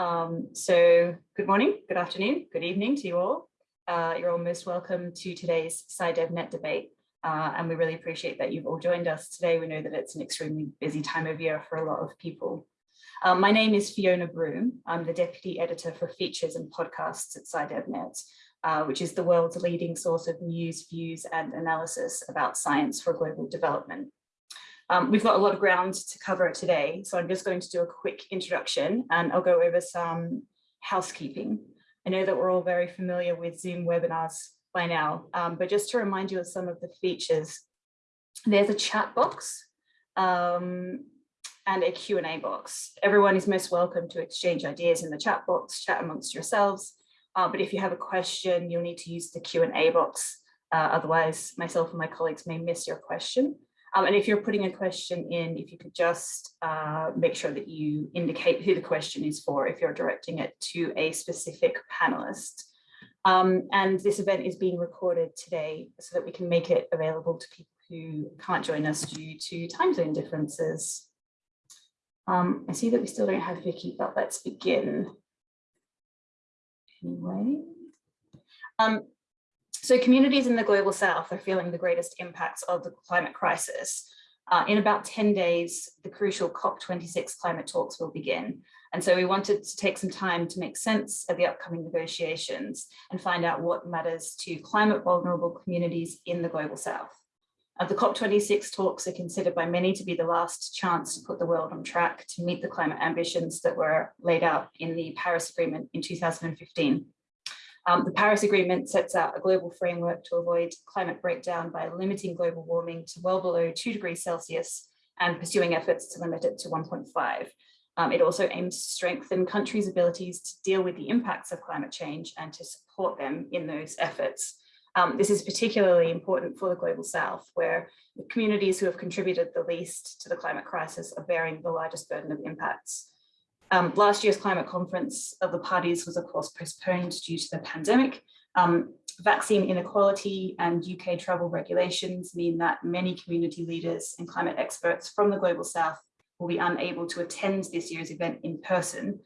Um, so good morning, good afternoon, good evening to you all. Uh, you're all most welcome to today's SciDevNet debate. Uh, and we really appreciate that you've all joined us today. We know that it's an extremely busy time of year for a lot of people. Um, my name is Fiona Broom. I'm the Deputy Editor for Features and Podcasts at SciDevNet, uh, which is the world's leading source of news, views and analysis about science for global development. Um, we've got a lot of ground to cover today, so I'm just going to do a quick introduction and I'll go over some housekeeping. I know that we're all very familiar with Zoom webinars by now, um, but just to remind you of some of the features, there's a chat box um, and a Q&A box. Everyone is most welcome to exchange ideas in the chat box, chat amongst yourselves. Uh, but if you have a question, you'll need to use the Q&A box. Uh, otherwise, myself and my colleagues may miss your question. Um, and if you're putting a question in, if you could just uh, make sure that you indicate who the question is for if you're directing it to a specific panelist. Um, and this event is being recorded today so that we can make it available to people who can't join us due to time zone differences. Um, I see that we still don't have Vicky, but let's begin. Anyway. Um, so communities in the global south are feeling the greatest impacts of the climate crisis. Uh, in about 10 days, the crucial COP26 climate talks will begin. And so we wanted to take some time to make sense of the upcoming negotiations and find out what matters to climate vulnerable communities in the global south. Uh, the COP26 talks are considered by many to be the last chance to put the world on track to meet the climate ambitions that were laid out in the Paris Agreement in 2015. Um, the Paris Agreement sets out a global framework to avoid climate breakdown by limiting global warming to well below 2 degrees Celsius and pursuing efforts to limit it to 1.5. Um, it also aims to strengthen countries' abilities to deal with the impacts of climate change and to support them in those efforts. Um, this is particularly important for the Global South, where the communities who have contributed the least to the climate crisis are bearing the largest burden of impacts. Um, last year's climate conference of the parties was of course postponed due to the pandemic. Um, vaccine inequality and UK travel regulations mean that many community leaders and climate experts from the Global South will be unable to attend this year's event in person.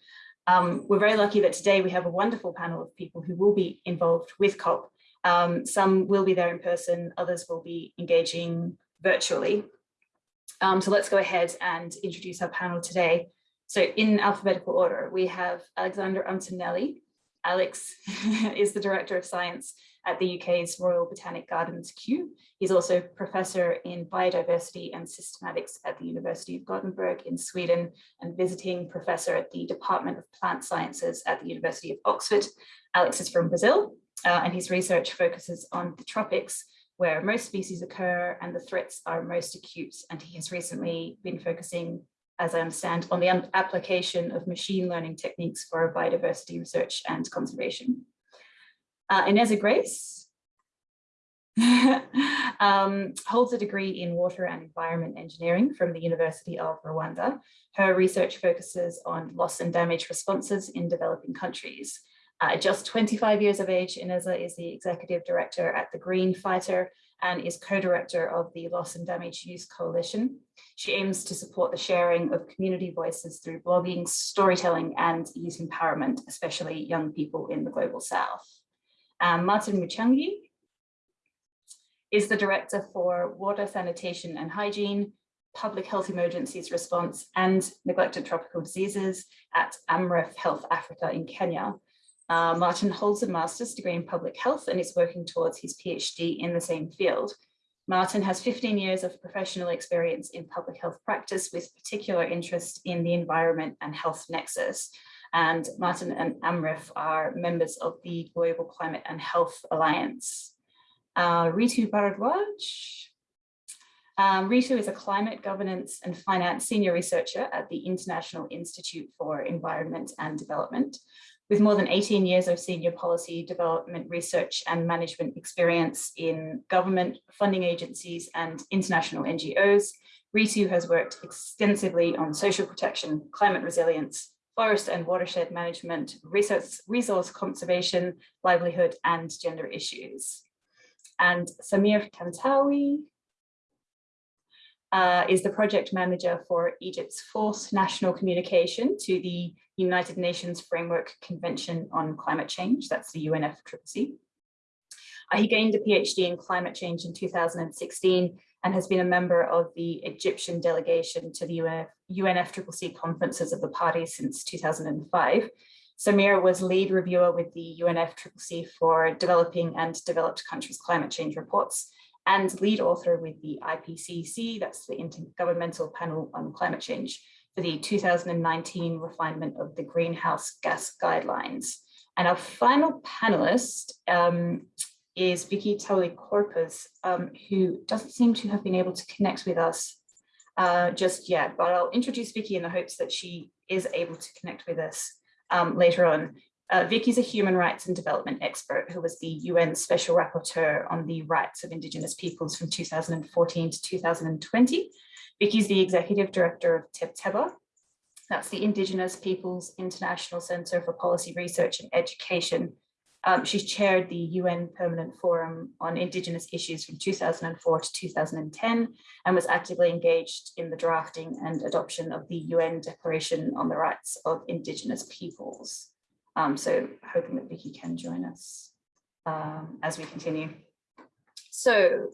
Um, we're very lucky that today we have a wonderful panel of people who will be involved with COP. Um, some will be there in person, others will be engaging virtually. Um, so let's go ahead and introduce our panel today. So in alphabetical order, we have Alexander Antonelli. Alex is the Director of Science at the UK's Royal Botanic Gardens Kew. He's also Professor in Biodiversity and Systematics at the University of Gothenburg in Sweden and visiting Professor at the Department of Plant Sciences at the University of Oxford. Alex is from Brazil uh, and his research focuses on the tropics where most species occur and the threats are most acute. And he has recently been focusing as I understand, on the application of machine learning techniques for biodiversity research and conservation. Uh, Ineza Grace um, holds a degree in water and environment engineering from the University of Rwanda. Her research focuses on loss and damage responses in developing countries. Uh, just 25 years of age, Ineza is the executive director at the Green Fighter and is co-director of the Loss and Damage Youth Coalition. She aims to support the sharing of community voices through blogging, storytelling and youth empowerment, especially young people in the Global South. Um, Martin Muchangi is the Director for Water, Sanitation and Hygiene, Public Health Emergencies Response and Neglected Tropical Diseases at AMREF Health Africa in Kenya. Uh, Martin holds a master's degree in public health and is working towards his PhD in the same field. Martin has 15 years of professional experience in public health practice with particular interest in the environment and health nexus. And Martin and AMREF are members of the Global Climate and Health Alliance. Uh, Ritu Bharadwaj. Um, Ritu is a climate governance and finance senior researcher at the International Institute for Environment and Development. With more than 18 years of senior policy development research and management experience in government, funding agencies and international NGOs, Ritu has worked extensively on social protection, climate resilience, forest and watershed management, resource, resource conservation, livelihood and gender issues. And Samir Tantawi uh, is the project manager for Egypt's fourth national communication to the United Nations Framework Convention on Climate Change, that's the UNFCCC. Uh, he gained a PhD in climate change in 2016 and has been a member of the Egyptian delegation to the UNF, UNFCCC conferences of the party since 2005. Samir was lead reviewer with the UNFCCC for developing and developed countries climate change reports and lead author with the IPCC, that's the Intergovernmental Panel on Climate Change, for the 2019 refinement of the greenhouse gas guidelines. And our final panelist um, is Vicky Tauli-Corpuz, um, who doesn't seem to have been able to connect with us uh, just yet, but I'll introduce Vicky in the hopes that she is able to connect with us um, later on. Uh, Vicky's a human rights and development expert who was the UN Special Rapporteur on the rights of Indigenous peoples from 2014 to 2020. Vicky's the Executive Director of Tebtebba. That's the Indigenous Peoples International Center for Policy Research and Education. Um, she's chaired the UN Permanent Forum on Indigenous Issues from 2004 to 2010 and was actively engaged in the drafting and adoption of the UN Declaration on the Rights of Indigenous Peoples. Um, so hoping that Vicky can join us um, as we continue. So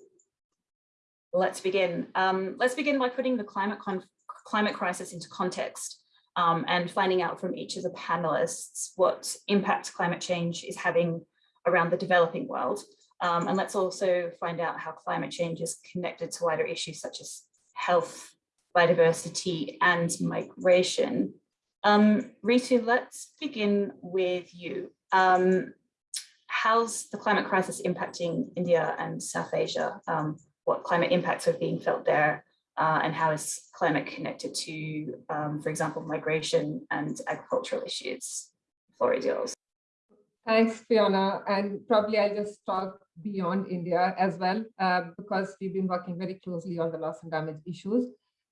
let's begin. Um, let's begin by putting the climate, climate crisis into context um, and finding out from each of the panelists what impact climate change is having around the developing world. Um, and let's also find out how climate change is connected to wider issues such as health, biodiversity and migration. Um, Ritu, let's begin with you. Um, how's the climate crisis impacting India and South Asia? Um, what climate impacts are being felt there? Uh, and how is climate connected to, um, for example, migration and agricultural issues? Is yours. Thanks, Fiona. And probably I'll just talk beyond India as well, uh, because we've been working very closely on the loss and damage issues.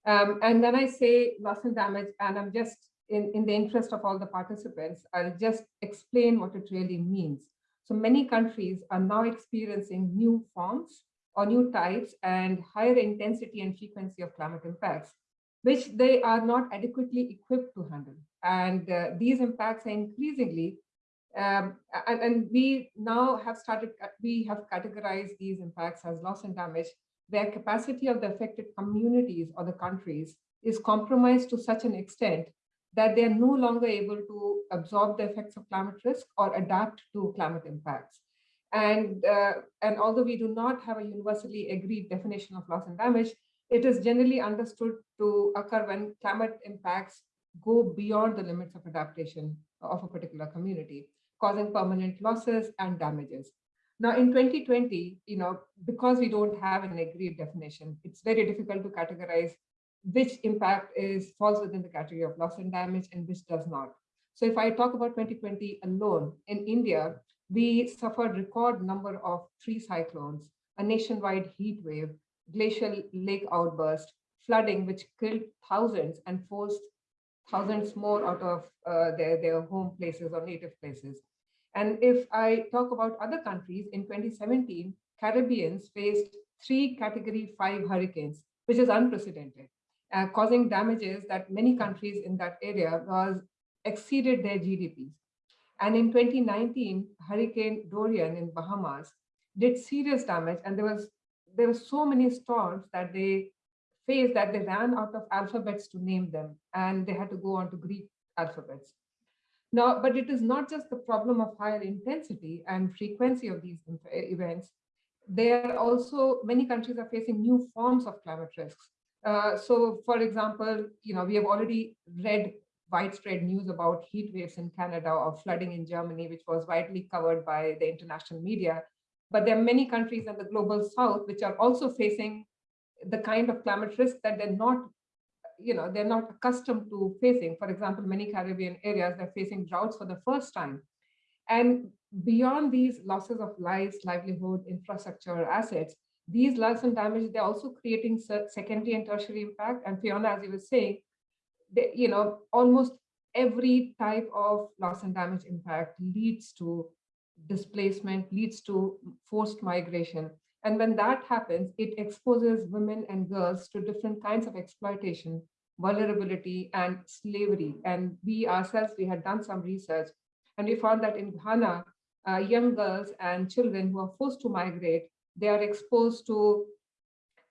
Um, and then I say loss and damage, and I'm just in, in the interest of all the participants, I'll just explain what it really means. So many countries are now experiencing new forms or new types and higher intensity and frequency of climate impacts, which they are not adequately equipped to handle. And uh, these impacts are increasingly, um, and, and we now have started, we have categorized these impacts as loss and damage, where capacity of the affected communities or the countries is compromised to such an extent that they are no longer able to absorb the effects of climate risk or adapt to climate impacts. And, uh, and although we do not have a universally agreed definition of loss and damage, it is generally understood to occur when climate impacts go beyond the limits of adaptation of a particular community, causing permanent losses and damages. Now, in 2020, you know, because we don't have an agreed definition, it's very difficult to categorize which impact is falls within the category of loss and damage and which does not. So if I talk about 2020 alone, in India, we suffered record number of three cyclones, a nationwide heat wave, glacial lake outburst, flooding, which killed thousands and forced thousands more out of uh, their, their home places or native places. And if I talk about other countries, in 2017, Caribbeans faced three category five hurricanes, which is unprecedented uh, causing damages that many countries in that area was exceeded their GDPs. And in 2019, Hurricane Dorian in Bahamas did serious damage, and there was there were so many storms that they faced that they ran out of alphabets to name them, and they had to go on to Greek alphabets. Now, but it is not just the problem of higher intensity and frequency of these events. There are also many countries are facing new forms of climate risks uh, so for example, you know, we have already read widespread news about heat waves in Canada or flooding in Germany, which was widely covered by the international media. But there are many countries in the global south which are also facing the kind of climate risk that they're not, you know, they're not accustomed to facing. For example, many Caribbean areas, they're facing droughts for the first time. And beyond these losses of lives, livelihood, infrastructure, assets, these loss and damage, they're also creating secondary and tertiary impact. And Fiona, as you were saying, you know, almost every type of loss and damage impact leads to displacement, leads to forced migration. And when that happens, it exposes women and girls to different kinds of exploitation vulnerability, and slavery. And we ourselves, we had done some research, and we found that in Ghana, uh, young girls and children who are forced to migrate, they are exposed to,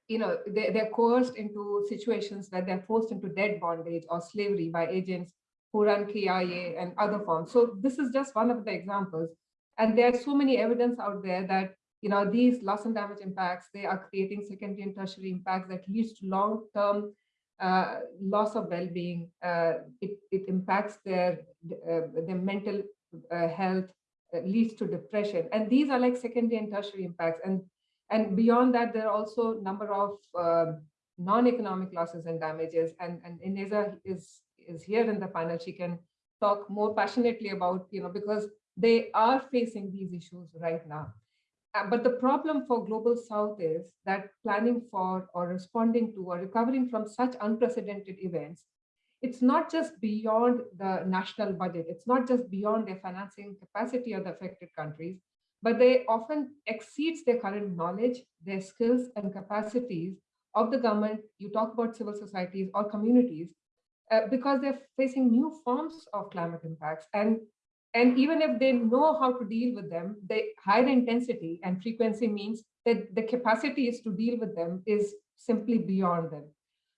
you know, they, they're coerced into situations where they're forced into debt bondage or slavery by agents who run KIA and other forms. So this is just one of the examples. And there's so many evidence out there that you know these loss and damage impacts, they are creating secondary and tertiary impacts that leads to long-term uh, loss of well-being. Uh, it, it impacts their, uh, their mental uh, health, uh, leads to depression. And these are like secondary and tertiary impacts. And, and beyond that, there are also a number of um, non-economic losses and damages. And, and Ineza is, is here in the panel. She can talk more passionately about, you know, because they are facing these issues right now. Uh, but the problem for Global South is that planning for or responding to or recovering from such unprecedented events, it's not just beyond the national budget. It's not just beyond their financing capacity of the affected countries, but they often exceeds their current knowledge, their skills and capacities of the government. You talk about civil societies or communities uh, because they're facing new forms of climate impacts. And and even if they know how to deal with them, the higher intensity and frequency means that the capacities to deal with them is simply beyond them.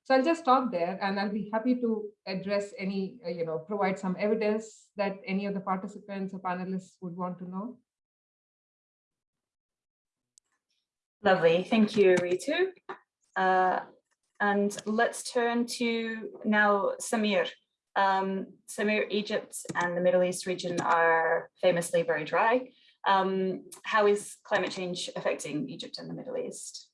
So I'll just stop there and I'll be happy to address any, uh, you know, provide some evidence that any of the participants or panelists would want to know. Lovely, thank you, Ritu. Uh, and let's turn to now Samir. Um, Samir, Egypt and the Middle East region are famously very dry. Um, how is climate change affecting Egypt and the Middle East?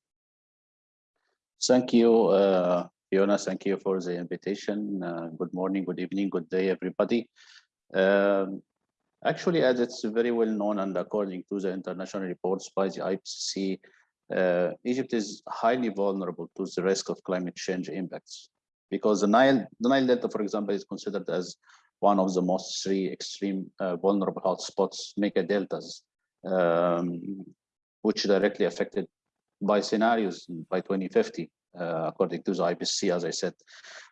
Thank you, uh, Fiona. Thank you for the invitation. Uh, good morning, good evening, good day, everybody. Um, actually, as it's very well known and according to the international reports by the IPCC, uh, Egypt is highly vulnerable to the risk of climate change impacts because the Nile, the Nile Delta, for example, is considered as one of the most three extreme uh, vulnerable hotspots, mega deltas, um, which directly affected by scenarios by 2050, uh, according to the IPCC, as I said.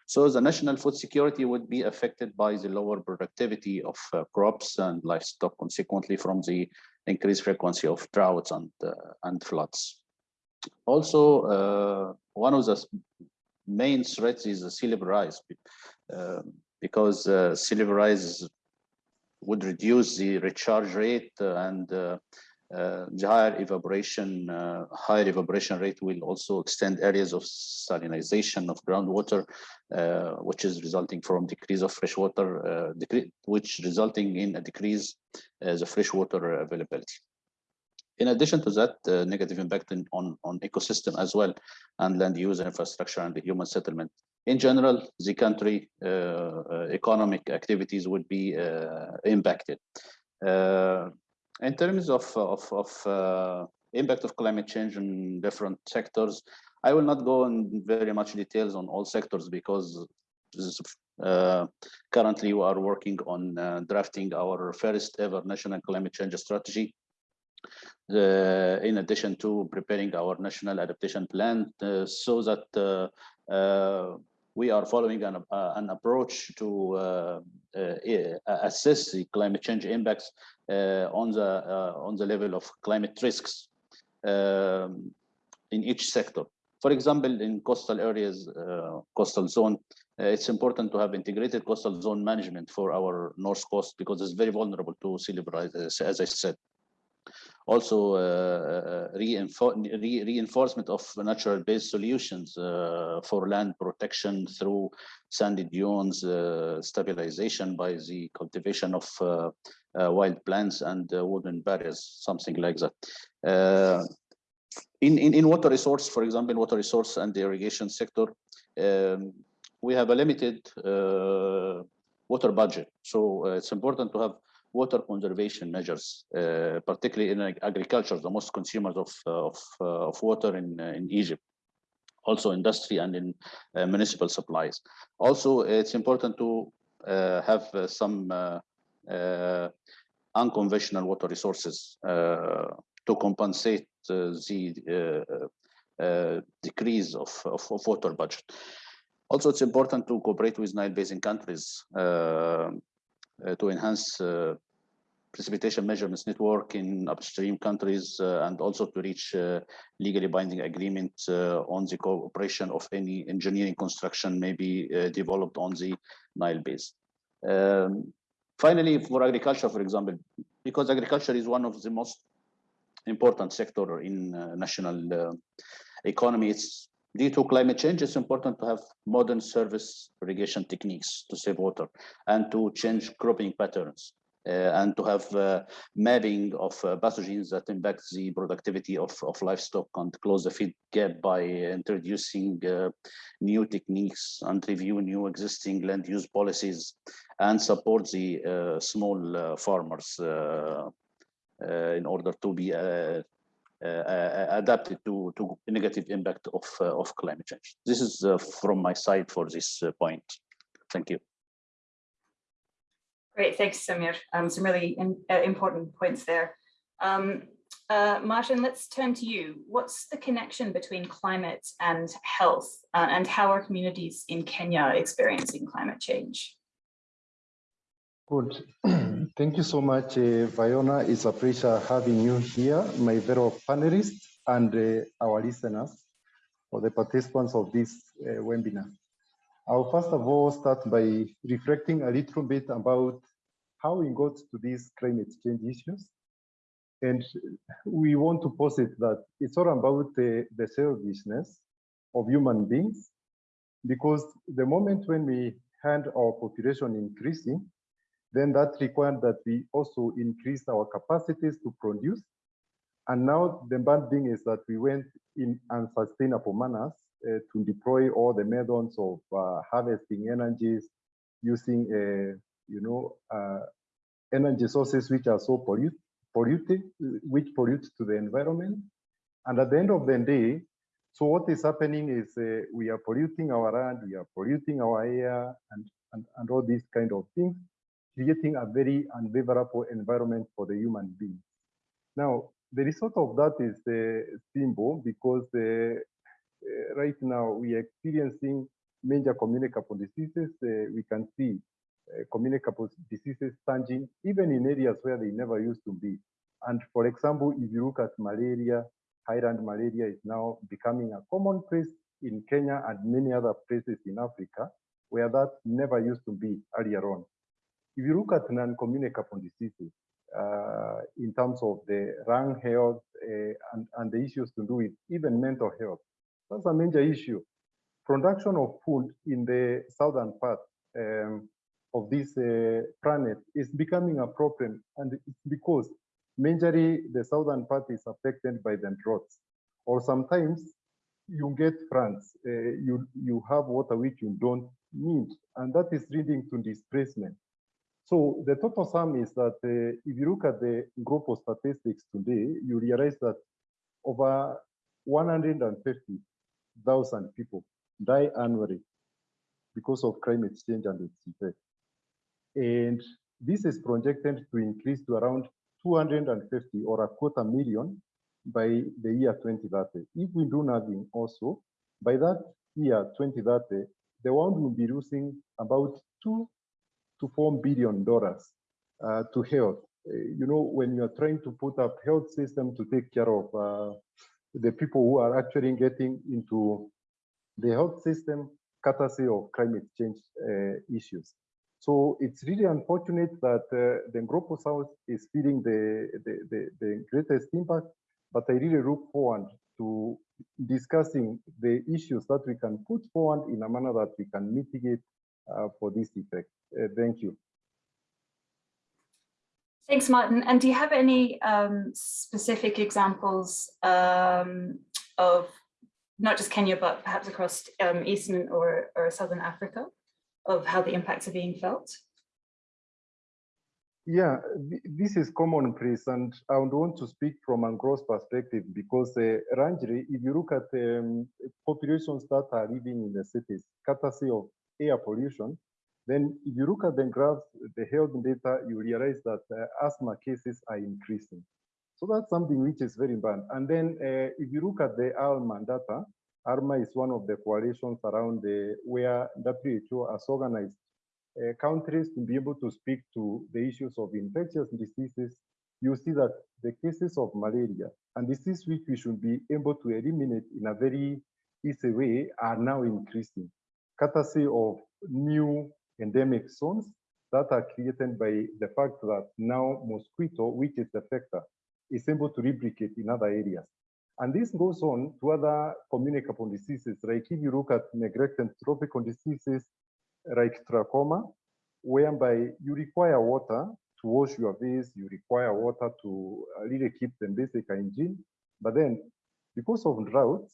So the national food security would be affected by the lower productivity of uh, crops and livestock, consequently from the increased frequency of droughts and, uh, and floods. Also, uh, one of the main threats is the sea rise uh, because uh, sea rise would reduce the recharge rate and uh, uh, the higher evaporation, uh, higher evaporation rate will also extend areas of salinization of groundwater, uh, which is resulting from decrease of freshwater, which resulting in a decrease as a freshwater availability. In addition to that, uh, negative impact in, on, on ecosystem as well, and land use infrastructure and the human settlement. In general, the country uh, uh, economic activities would be uh, impacted. Uh, in terms of, of, of uh, impact of climate change in different sectors, I will not go in very much details on all sectors because is, currently we are working on drafting our first ever national climate change strategy uh, in addition to preparing our national adaptation plan uh, so that uh, we are following an, an approach to assess the climate change impacts on the on the level of climate risks um, in each sector. For example, in coastal areas, uh, coastal zone, uh, it's important to have integrated coastal zone management for our north coast because it's very vulnerable to sea level rise, as I said also uh, uh re reinforcement of natural-based solutions uh, for land protection through sandy dunes, uh, stabilization by the cultivation of uh, uh, wild plants and wooden barriers, something like that. in, in, in water resource, for example, in water resource and the irrigation sector, um, we have a limited water budget. So it's important to have water conservation measures, uh, particularly in agriculture, the most consumers of, uh, of, uh, of water in, in Egypt also industry and in uh, municipal supplies. Also, it's important to uh, have uh, some unconventional water resources to compensate the decrease of, of, of, water budget. Also, it's important to cooperate with Nile Basin countries uh, uh, to enhance uh, precipitation measurements network in upstream countries uh, and also to reach uh, legally binding agreement uh, on the cooperation of any engineering construction maybe uh, developed on the Nile Basin. Um, finally, for agriculture, for example, because agriculture is one of the most important sector in uh, national uh, economy, it's due to climate change, it's important to have modern service irrigation techniques to save water and to change cropping patterns uh, and to have uh, mapping of uh, pathogens that impact the productivity of, of livestock and close the feed gap by introducing uh, new techniques and review new existing land use policies and support the uh, small uh, farmers in order to be adapted to, to negative impact of, uh, of climate change. This is uh, from my side for this uh, point. Thank you. Great, thanks, Samir. Um, some really in- uh, important points there. Um, uh, Martin, let's turn to you. What's the connection between climate and health, uh, and how are communities in Kenya experiencing climate change? Good. Thank you so much, uh, Fiona. It's a pleasure having you here, my fellow panelists and uh, our listeners, for the participants of this uh, webinar. I'll first of all start by reflecting a little bit about how we got to these climate change issues. And we want to posit that it's all about the, the selfishness of human beings, because the moment when we had our population increasing, then that required that we also increase our capacities to produce. And now the bad thing is that we went in unsustainable manners uh, to deploy all the methods of uh, harvesting energies, using, uh, you know, uh, energy sources which are so pollute, polluted, which pollute to the environment. And at the end of the day, so what is happening is uh, we are polluting our land, we are polluting our air, and, and, and all these kind of things creating a very unfavorable environment for the human being. Now, the result of that is uh, simple because uh, right now we are experiencing major communicable diseases. Uh, we can see uh, communicable diseases surging even in areas where they never used to be. And for example, if you look at malaria, highland malaria is now becoming a commonplace in Kenya and many other places in Africa where that never used to be earlier on. If you look at non-communicable diseases, uh, in terms of the lung health uh, and, and the issues to do with even mental health, that's a major issue. Production of food in the southern part um, of this uh, planet is becoming a problem, and it's because majorly the southern part is affected by the droughts, or sometimes you get floods, uh, you you have water which you don't need, and that is leading to displacement. So the total sum is that uh, if you look at the global statistics today, you realize that over 150,000 people die annually because of climate change and its effects. And this is projected to increase to around 250 or a quarter million by the year 2030. If we do nothing also, by that year 2030, the world will be losing about two to four billion dollars uh, to health. Uh, you know, when you are trying to put up health system to take care of uh, the people who are actually getting into the health system courtesy of climate change uh, issues. So it's really unfortunate that uh, the Global South is feeling the, the, the, the greatest impact, but I really look forward to discussing the issues that we can put forward in a manner that we can mitigate uh, for this effect. Uh, thank you. Thanks, Martin. And do you have any um, specific examples um, of not just Kenya, but perhaps across um, Eastern or, or Southern Africa of how the impacts are being felt? Yeah, th this is commonplace, and I would want to speak from a gross perspective because uh, Ranjiri, if you look at um, populations that are living in the cities, courtesy of air pollution, then if you look at the graphs, the health data, you realize that uh, asthma cases are increasing. So that's something which is very bad. And then uh, if you look at the Alman data, ALMA is one of the coalitions around the where WHO has organized uh, countries to be able to speak to the issues of infectious diseases. You see that the cases of malaria and disease which we should be able to eliminate in a very easy way are now increasing, courtesy of new endemic zones that are created by the fact that now mosquito, which is the vector, is able to replicate in other areas. And this goes on to other communicable diseases, like if you look at neglected tropical diseases like trachoma, whereby you require water to wash your face, you require water to really keep the basic hygiene. But then, because of droughts,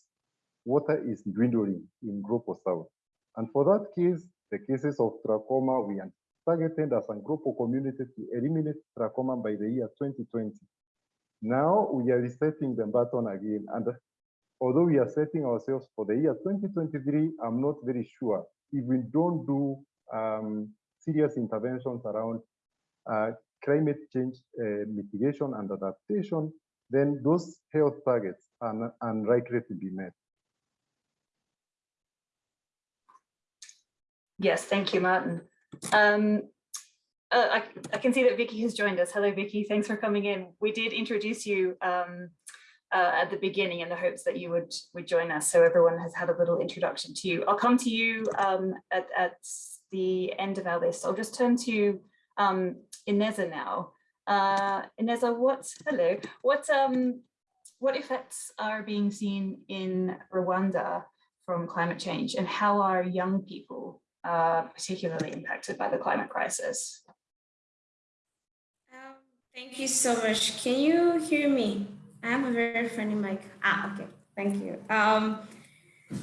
water is dwindling in Global South. And for that case, the cases of trachoma, we are targeted as a global community to eliminate trachoma by the year 2020. Now we are resetting the button again. And although we are setting ourselves for the year 2023, I'm not very sure if we don't do um, serious interventions around uh, climate change uh, mitigation and adaptation, then those health targets are unlikely to be met. Yes, thank you, Martin. Um, uh, I, I, can see that Vicky has joined us. Hello, Vicky. Thanks for coming in. We did introduce you um, uh, at the beginning in the hopes that you would, would join us. So everyone has had a little introduction to you. I'll come to you um, at, at the end of our list. I'll just turn to um, Ineza now. Uh, Ineza, what, hello, what, um, what effects are being seen in Rwanda from climate change and how are young people uh, particularly impacted by the climate crisis? Um, thank you so much. Can you hear me? I have a very funny mic. Ah, okay. Thank you. Um,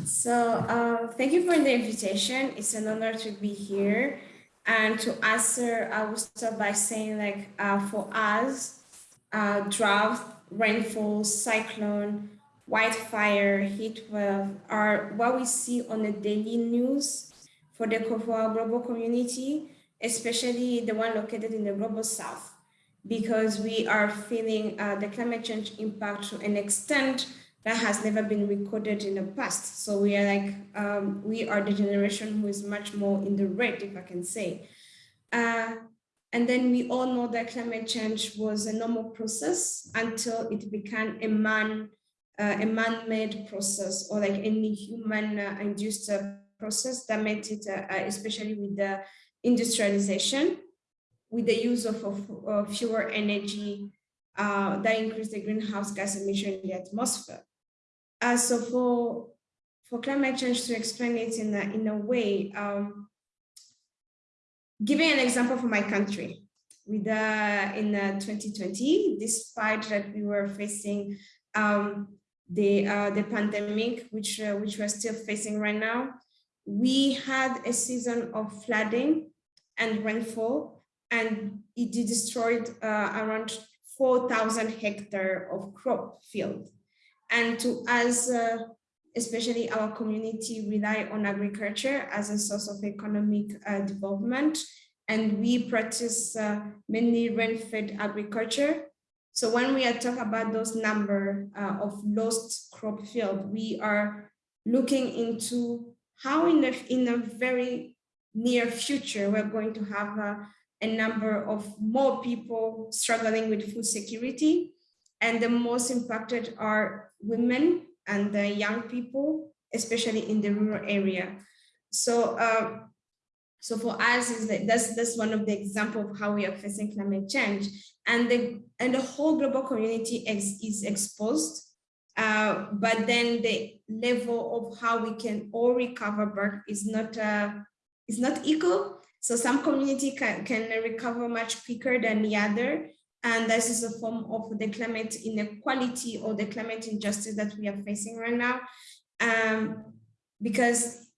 so uh, thank you for the invitation. It's an honor to be here. And to answer, I will start by saying like uh, for us, uh, drought, rainfall, cyclone, wildfire, heat wave are what we see on the daily news for the for global community, especially the one located in the global south, because we are feeling uh, the climate change impact to an extent that has never been recorded in the past. So we are like, um, we are the generation who is much more in the red, if I can say. Uh, and then we all know that climate change was a normal process until it became a man, uh, a man-made process or like any human-induced uh, process that made it, uh, uh, especially with the industrialization, with the use of, of, fewer energy uh, that increased the greenhouse gas emission in the atmosphere. So for for climate change to explain it in a, in a way, um, giving an example for my country, with uh, in uh, 2020, despite that we were facing um, the uh, the pandemic, which which we're still facing right now, we had a season of flooding and rainfall, and it destroyed uh, around 4,000 hectare of crop field. And to us, uh, especially our community rely on agriculture as a source of economic uh, development. And we practice uh, mainly rain-fed agriculture. So when we are talking about those number uh, of lost crop field, we are looking into how in, the, in a very near future, we're going to have a, a number of more people struggling with food security and the most impacted are women and the young people, especially in the rural area. So, uh, so for us, is that that's that's one of the example of how we are facing climate change, and the and the whole global community ex, is exposed. Uh, but then the level of how we can all recover back is not uh, is not equal. So some community can, can recover much quicker than the other, and this is a form of the climate inequality or the climate injustice that we are facing right now. Um, because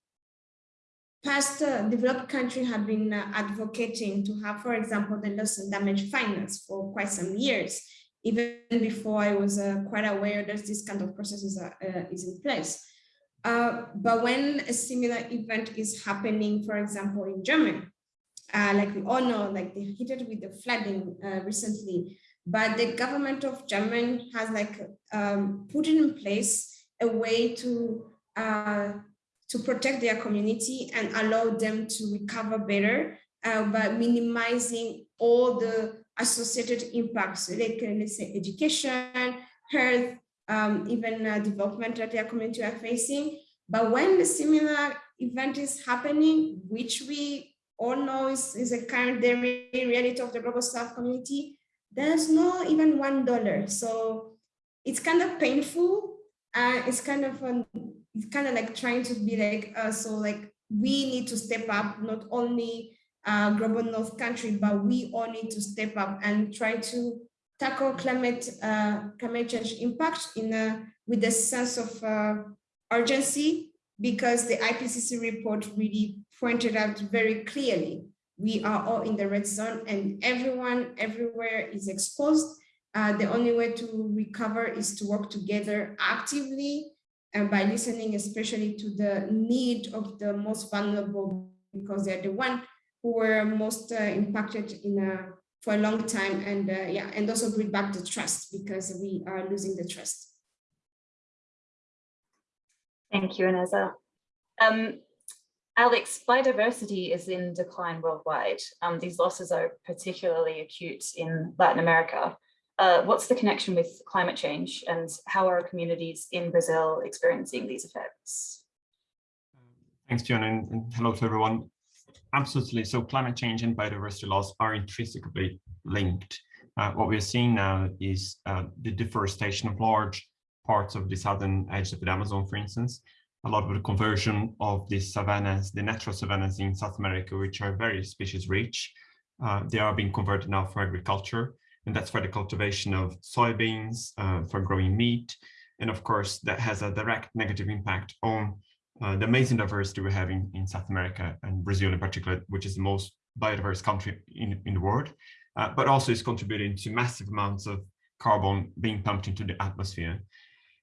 past uh, developed countries have been uh, advocating to have, for example, the loss and damage finance for quite some years, even before I was uh, quite aware that this kind of process is, uh, uh, is in place. Uh, but when a similar event is happening, for example, in Germany, uh, like we all know, like they hit it with the flooding recently, but the government of Germany has like um, put in place a way to to protect their community and allow them to recover better uh, by minimizing all the associated impacts, like let's say education, health, um, even uh, development that their community are facing. But when the similar event is happening, which we all know is, is a current day reality of the global south community, there's no even one dollar. So it's kind of painful. Uh, it's kind of um, it's kind of like trying to be like uh, so like we need to step up not only uh, global north country, but we all need to step up and try to tackle climate uh, climate change impact in a, with a sense of uh, urgency because the IPCC report really pointed out very clearly we are all in the red zone and everyone everywhere is exposed. Uh, the only way to recover is to work together actively and by listening especially to the need of the most vulnerable because they're the one who were most uh, impacted in a for a long time and uh, yeah and also bring back the trust because we are losing the trust Thank you, Ineza. Um, Alex, biodiversity is in decline worldwide. Um, these losses are particularly acute in Latin America. Uh, what's the connection with climate change and how are communities in Brazil experiencing these effects? Thanks, Fiona, and, and hello to everyone. Absolutely. So climate change and biodiversity loss are intrinsically linked. Uh, what we're seeing now is uh, the deforestation of large parts of the southern edge of the Amazon, for instance, a lot of the conversion of the savannas, the natural savannas in South America, which are very species rich. Uh, they are being converted now for agriculture, and that's for the cultivation of soybeans, uh, for growing meat. And of course, that has a direct negative impact on uh, the amazing diversity we have having in South America and Brazil in particular, which is the most biodiverse country in, in the world, uh, but also is contributing to massive amounts of carbon being pumped into the atmosphere.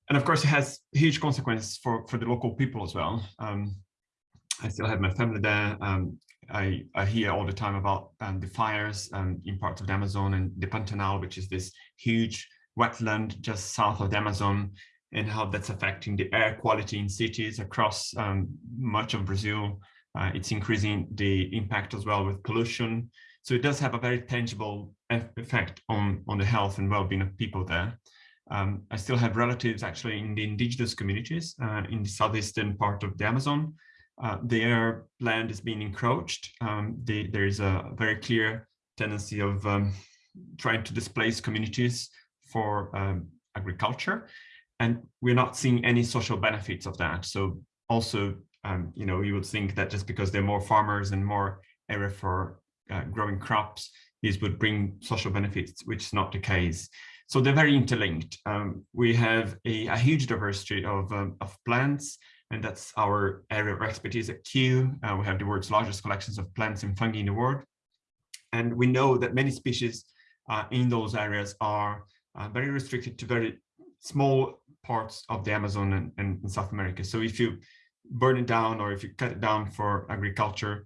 And of course, it has huge consequences for, for the local people as well. Um, I still have my family there. Um, I, I hear all the time about um, the fires um, in parts of the Amazon and the Pantanal, which is this huge wetland just south of the Amazon and how that's affecting the air quality in cities across um, much of Brazil. Uh, it's increasing the impact as well with pollution. So it does have a very tangible effect on, on the health and well-being of people there. Um, I still have relatives actually in the indigenous communities uh, in the southeastern part of the Amazon. Uh, their land is being encroached. Um, they, there is a very clear tendency of um, trying to displace communities for um, agriculture. And we're not seeing any social benefits of that. So also, um, you know, you would think that just because there are more farmers and more area for uh, growing crops, these would bring social benefits, which is not the case. So they're very interlinked. Um, we have a, a, huge diversity of, um, of plants, and that's our area of expertise at Kew. Uh, we have the world's largest collections of plants and fungi in the world. And we know that many species uh, in those areas are uh, very restricted to very small parts of the Amazon and, and, South America. So if you burn it down or if you cut it down for agriculture,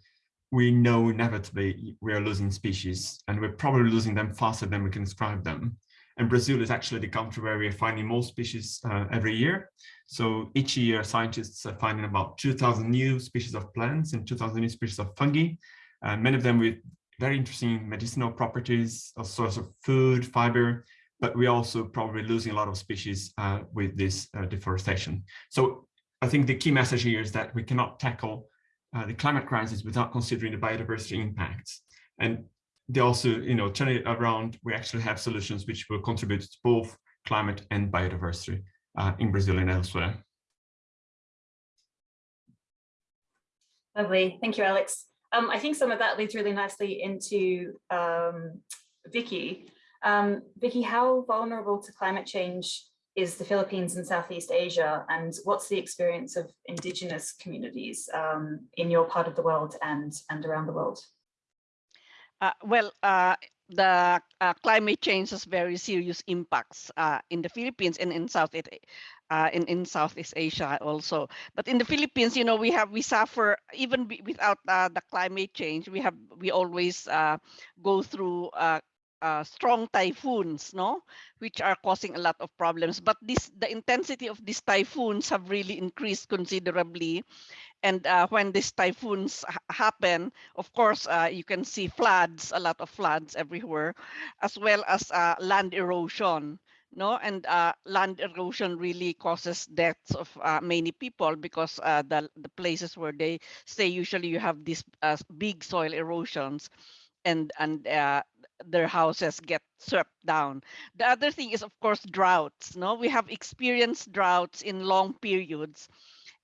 we know inevitably we are losing species and we're probably losing them faster than we can describe them. And Brazil is actually the country where we're finding more species uh, every year. So each year, scientists are finding about 2,000 new species of plants and 2,000 new species of fungi, uh, many of them with very interesting medicinal properties, a source of food, fiber, but we're also probably losing a lot of species uh, with this uh, deforestation. So I think the key message here is that we cannot tackle uh, the climate crisis without considering the biodiversity impacts. And they also, you know, turn it around, we actually have solutions which will contribute to both climate and biodiversity uh, in Brazil and elsewhere. Lovely, thank you, Alex. Um, I think some of that leads really nicely into um, Vicky. Um, Vicky, how vulnerable to climate change is the Philippines and Southeast Asia, and what's the experience of indigenous communities um, in your part of the world and, and around the world? Uh, well, uh, the uh, climate change has very serious impacts uh, in the Philippines and in South uh, in in Southeast Asia also. But in the Philippines, you know, we have we suffer even without uh, the climate change. We have we always go through uh, strong typhoons, no, which are causing a lot of problems. But this, the intensity of these typhoons have really increased considerably. And uh, when these typhoons ha happen, of course, uh, you can see floods, a lot of floods everywhere, as well as uh, land erosion. No, and uh, land erosion really causes deaths of uh, many people because the the places where they stay usually you have these big soil erosions, and and their houses get swept down. The other thing is of course droughts. No, we have experienced droughts in long periods,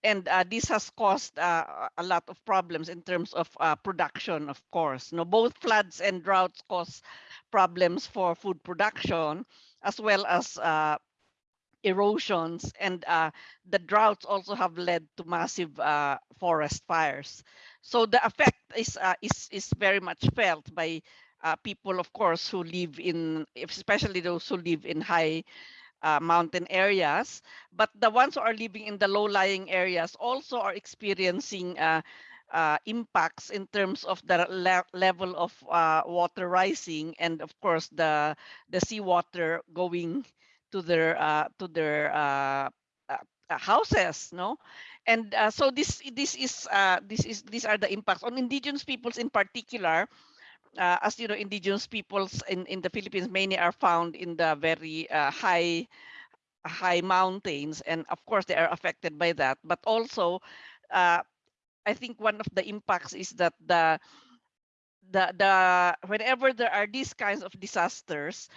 and uh, this has caused uh, a lot of problems in terms of uh, production. Of course, no, both floods and droughts cause problems for food production as well as uh, erosions and uh, the droughts also have led to massive uh, forest fires. So the effect is is is very much felt by uh, people, of course, who live in, especially those who live in high uh, mountain areas. But the ones who are living in the low-lying areas also are experiencing uh, uh, impacts in terms of the le level of uh, water rising and of course the the seawater going to their uh, to their uh, houses no and so this this is this is these are the impacts on indigenous peoples in particular Uh, as you know indigenous peoples in in the philippines mainly are found in the very uh, high high mountains and of course they are affected by that but also uh, I think one of the impacts is that the the the whenever there are these kinds of disasters,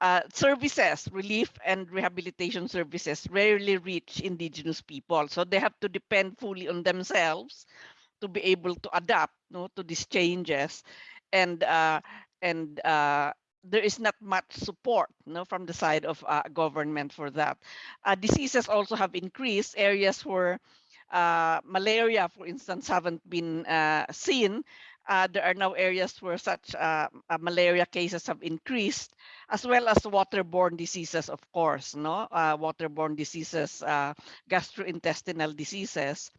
uh, services, relief and rehabilitation services rarely reach indigenous people. So they have to depend fully on themselves to be able to adapt no, to these changes. And uh, and uh, there is not much support no, from the side of uh, government for that. Uh, diseases also have increased. Areas where uh, malaria, for instance, haven't been uh, seen, there are now areas where such malaria cases have increased, as well as waterborne diseases, of course, no, waterborne diseases, gastrointestinal diseases,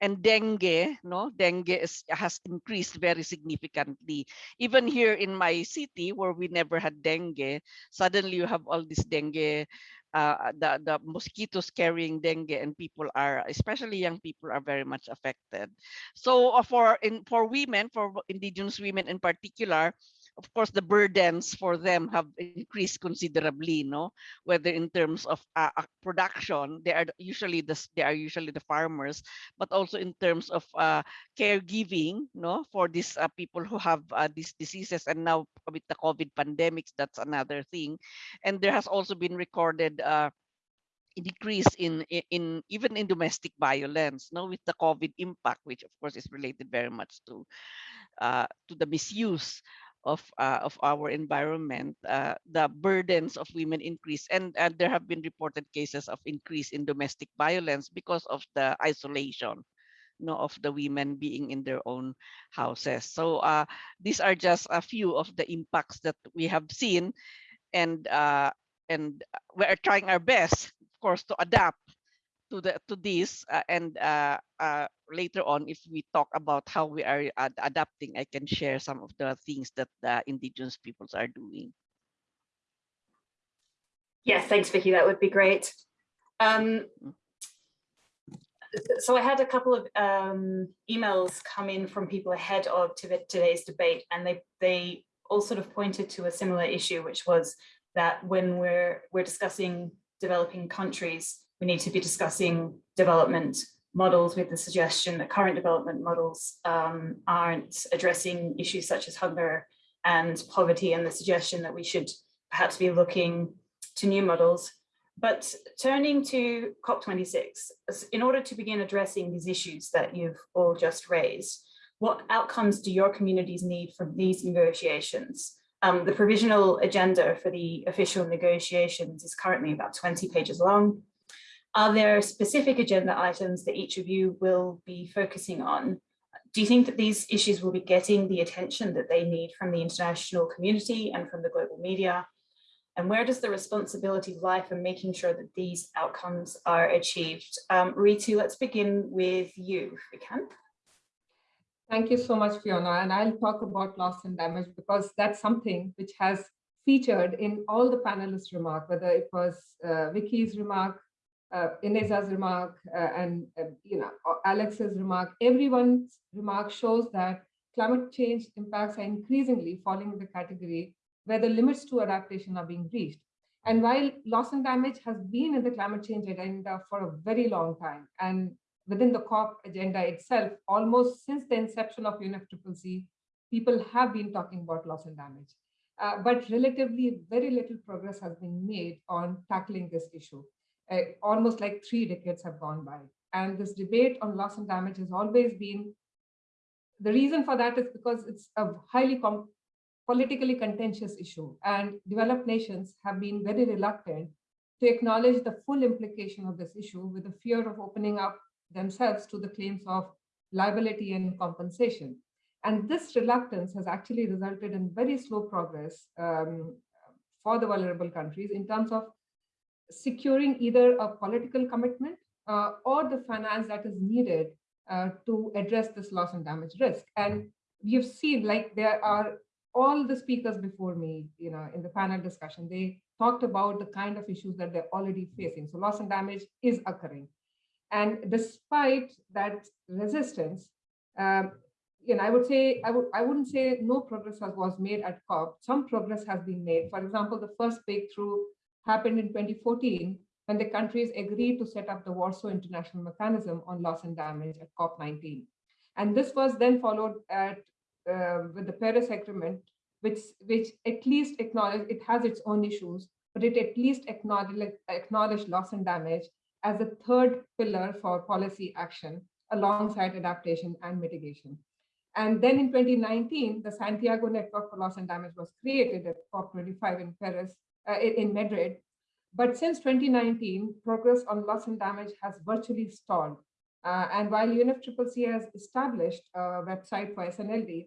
and dengue, no, dengue is, has increased very significantly. Even here in my city, where we never had dengue, suddenly you have all this dengue uh, the, the mosquitoes carrying dengue and people are, especially young people are very much affected. So uh, for, in, for women, for indigenous women in particular, of course, the burdens for them have increased considerably, no? Whether in terms of uh, production, they are usually the they are usually the farmers, but also in terms of uh, caregiving, no, for these uh, people who have uh, these diseases, and now with the COVID pandemics, that's another thing. And there has also been recorded uh, decrease in, in, in even in domestic violence no with the covid impact which of course is related very much to uh, to the misuse of uh, of our environment, uh, the burdens of women increase, and, and there have been reported cases of increase in domestic violence because of the isolation you know, of the women being in their own houses. So uh, these are just a few of the impacts that we have seen, and uh, and we are trying our best, of course, to adapt to the to this uh, and uh, uh, later on if we talk about how we are ad adapting i can share some of the things that the indigenous peoples are doing yes thanks vicky that would be great um, mm. so i had a couple of um, emails come in from people ahead of today's debate and they they all sort of pointed to a similar issue which was that when we're we're discussing developing countries we need to be discussing development models with the suggestion that current development models um, aren't addressing issues such as hunger and poverty and the suggestion that we should perhaps be looking to new models. But turning to COP26, in order to begin addressing these issues that you've all just raised, what outcomes do your communities need from these negotiations? Um, the provisional agenda for the official negotiations is currently about 20 pages long. Are there specific agenda items that each of you will be focusing on? Do you think that these issues will be getting the attention that they need from the international community and from the global media? And where does the responsibility lie for making sure that these outcomes are achieved? Um, Ritu, let's begin with you, if we can. Thank you so much, Fiona. And I'll talk about loss and damage because that's something which has featured in all the panelists' remark, whether it was uh, Vicky's remark, uh, Ineza's remark, uh, and uh, you know Alex's remark. Everyone's remark shows that climate change impacts are increasingly falling in the category where the limits to adaptation are being reached. And while loss and damage has been in the climate change agenda for a very long time, and within the COP agenda itself, almost since the inception of UNFCCC, people have been talking about loss and damage. Uh, but relatively very little progress has been made on tackling this issue. Uh, almost like three decades have gone by. And this debate on loss and damage has always been, the reason for that is because it's a highly politically contentious issue and developed nations have been very reluctant to acknowledge the full implication of this issue with the fear of opening up themselves to the claims of liability and compensation. And this reluctance has actually resulted in very slow progress um, for the vulnerable countries in terms of securing either a political commitment uh, or the finance that is needed uh, to address this loss and damage risk. And you've seen like there are all the speakers before me, you know, in the panel discussion, they talked about the kind of issues that they're already facing. So loss and damage is occurring. And despite that resistance, um, you know, I would say, I, would, I wouldn't say no progress has, was made at COP. Some progress has been made. For example, the first breakthrough happened in 2014 when the countries agreed to set up the Warsaw International Mechanism on Loss and Damage at COP19. And this was then followed at uh, with the Paris Agreement, which which at least acknowledged it has its own issues, but it at least acknowledged, acknowledge loss and damage as a third pillar for policy action alongside adaptation and mitigation. And then in 2019, the Santiago Network for Loss and Damage was created at COP25 in Paris, uh, in Madrid. But since 2019, progress on loss and damage has virtually stalled. Uh, and while UNFCCC has established a website for SNLD,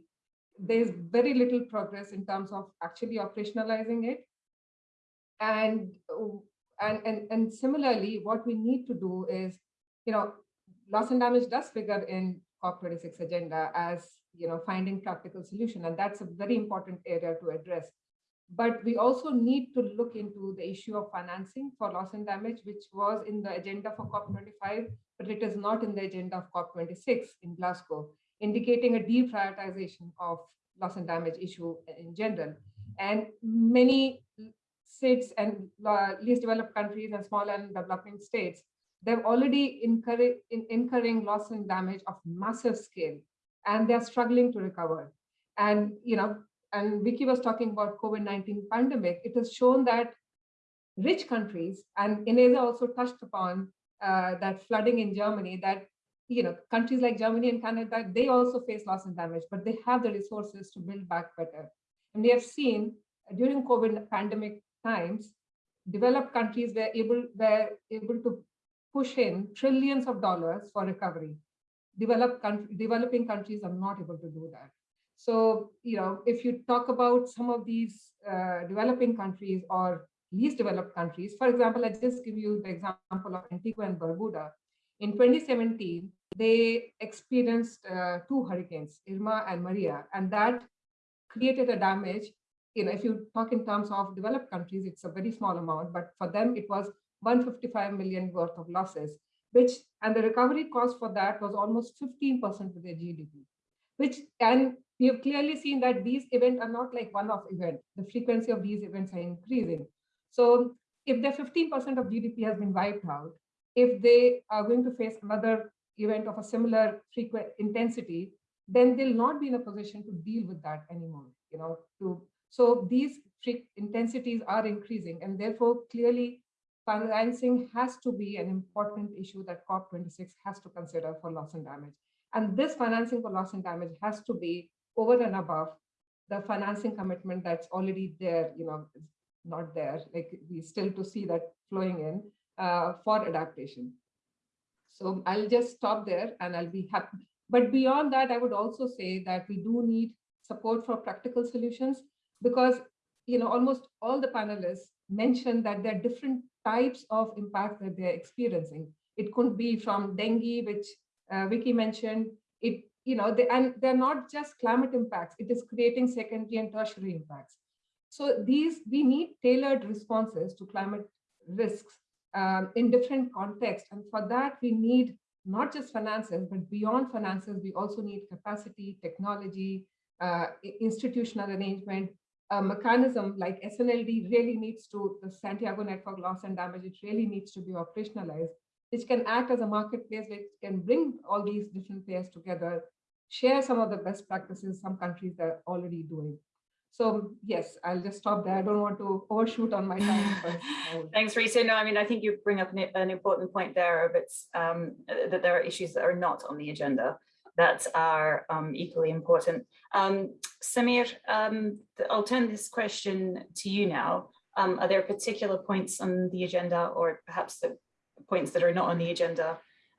there's very little progress in terms of actually operationalizing it. And, and, and, and similarly, what we need to do is, you know, loss and damage does figure in COP26 agenda as, you know, finding practical solution. And that's a very important area to address. But we also need to look into the issue of financing for loss and damage, which was in the agenda for COP25, but it is not in the agenda of COP26 in Glasgow indicating a deprioritization of loss and damage issue in general. And many states and uh, least developed countries and small and developing states, they're already incurring, in, incurring loss and damage of massive scale, and they're struggling to recover. And, you know, and Vicky was talking about COVID-19 pandemic, it has shown that rich countries, and Ineza also touched upon uh, that flooding in Germany, that you know, countries like Germany and Canada, they also face loss and damage, but they have the resources to build back better. And we have seen during COVID pandemic times, developed countries were able, were able to push in trillions of dollars for recovery. Developed country, developing countries are not able to do that. So, you know, if you talk about some of these uh, developing countries or least developed countries, for example, let's just give you the example of Antigua and Barbuda. In 2017, they experienced uh, two hurricanes, Irma and Maria, and that created a damage. You know, if you talk in terms of developed countries, it's a very small amount, but for them, it was 155 million worth of losses, which, and the recovery cost for that was almost 15% of their GDP, which, and we have clearly seen that these events are not like one-off event. The frequency of these events are increasing. So if the 15% of GDP has been wiped out, if they are going to face another event of a similar frequent intensity, then they'll not be in a position to deal with that anymore. You know, to so these intensities are increasing, and therefore clearly financing has to be an important issue that COP26 has to consider for loss and damage. And this financing for loss and damage has to be over and above the financing commitment that's already there, you know, not there, like we still to see that flowing in uh, for adaptation. So I'll just stop there and I'll be happy. But beyond that, I would also say that we do need support for practical solutions because you know almost all the panelists mentioned that there are different types of impact that they're experiencing. It could be from dengue, which uh, Vicky mentioned. It you know they, and they're not just climate impacts. It is creating secondary and tertiary impacts. So these, we need tailored responses to climate risks um, in different contexts. And for that, we need not just finances, but beyond finances, we also need capacity, technology, uh, institutional arrangement, a mechanism like SNLD really needs to, the Santiago Network Loss and Damage, it really needs to be operationalized, which can act as a marketplace which can bring all these different players together, share some of the best practices some countries are already doing. So yes, I'll just stop there. I don't want to overshoot on my time. Thanks, Rita. No, I mean, I think you bring up an, important point there of it's um, that there are issues that are not on the agenda that are um, equally important. Um, Samir, um, I'll turn this question to you now. Um, are there particular points on the agenda or perhaps the points that are not on the agenda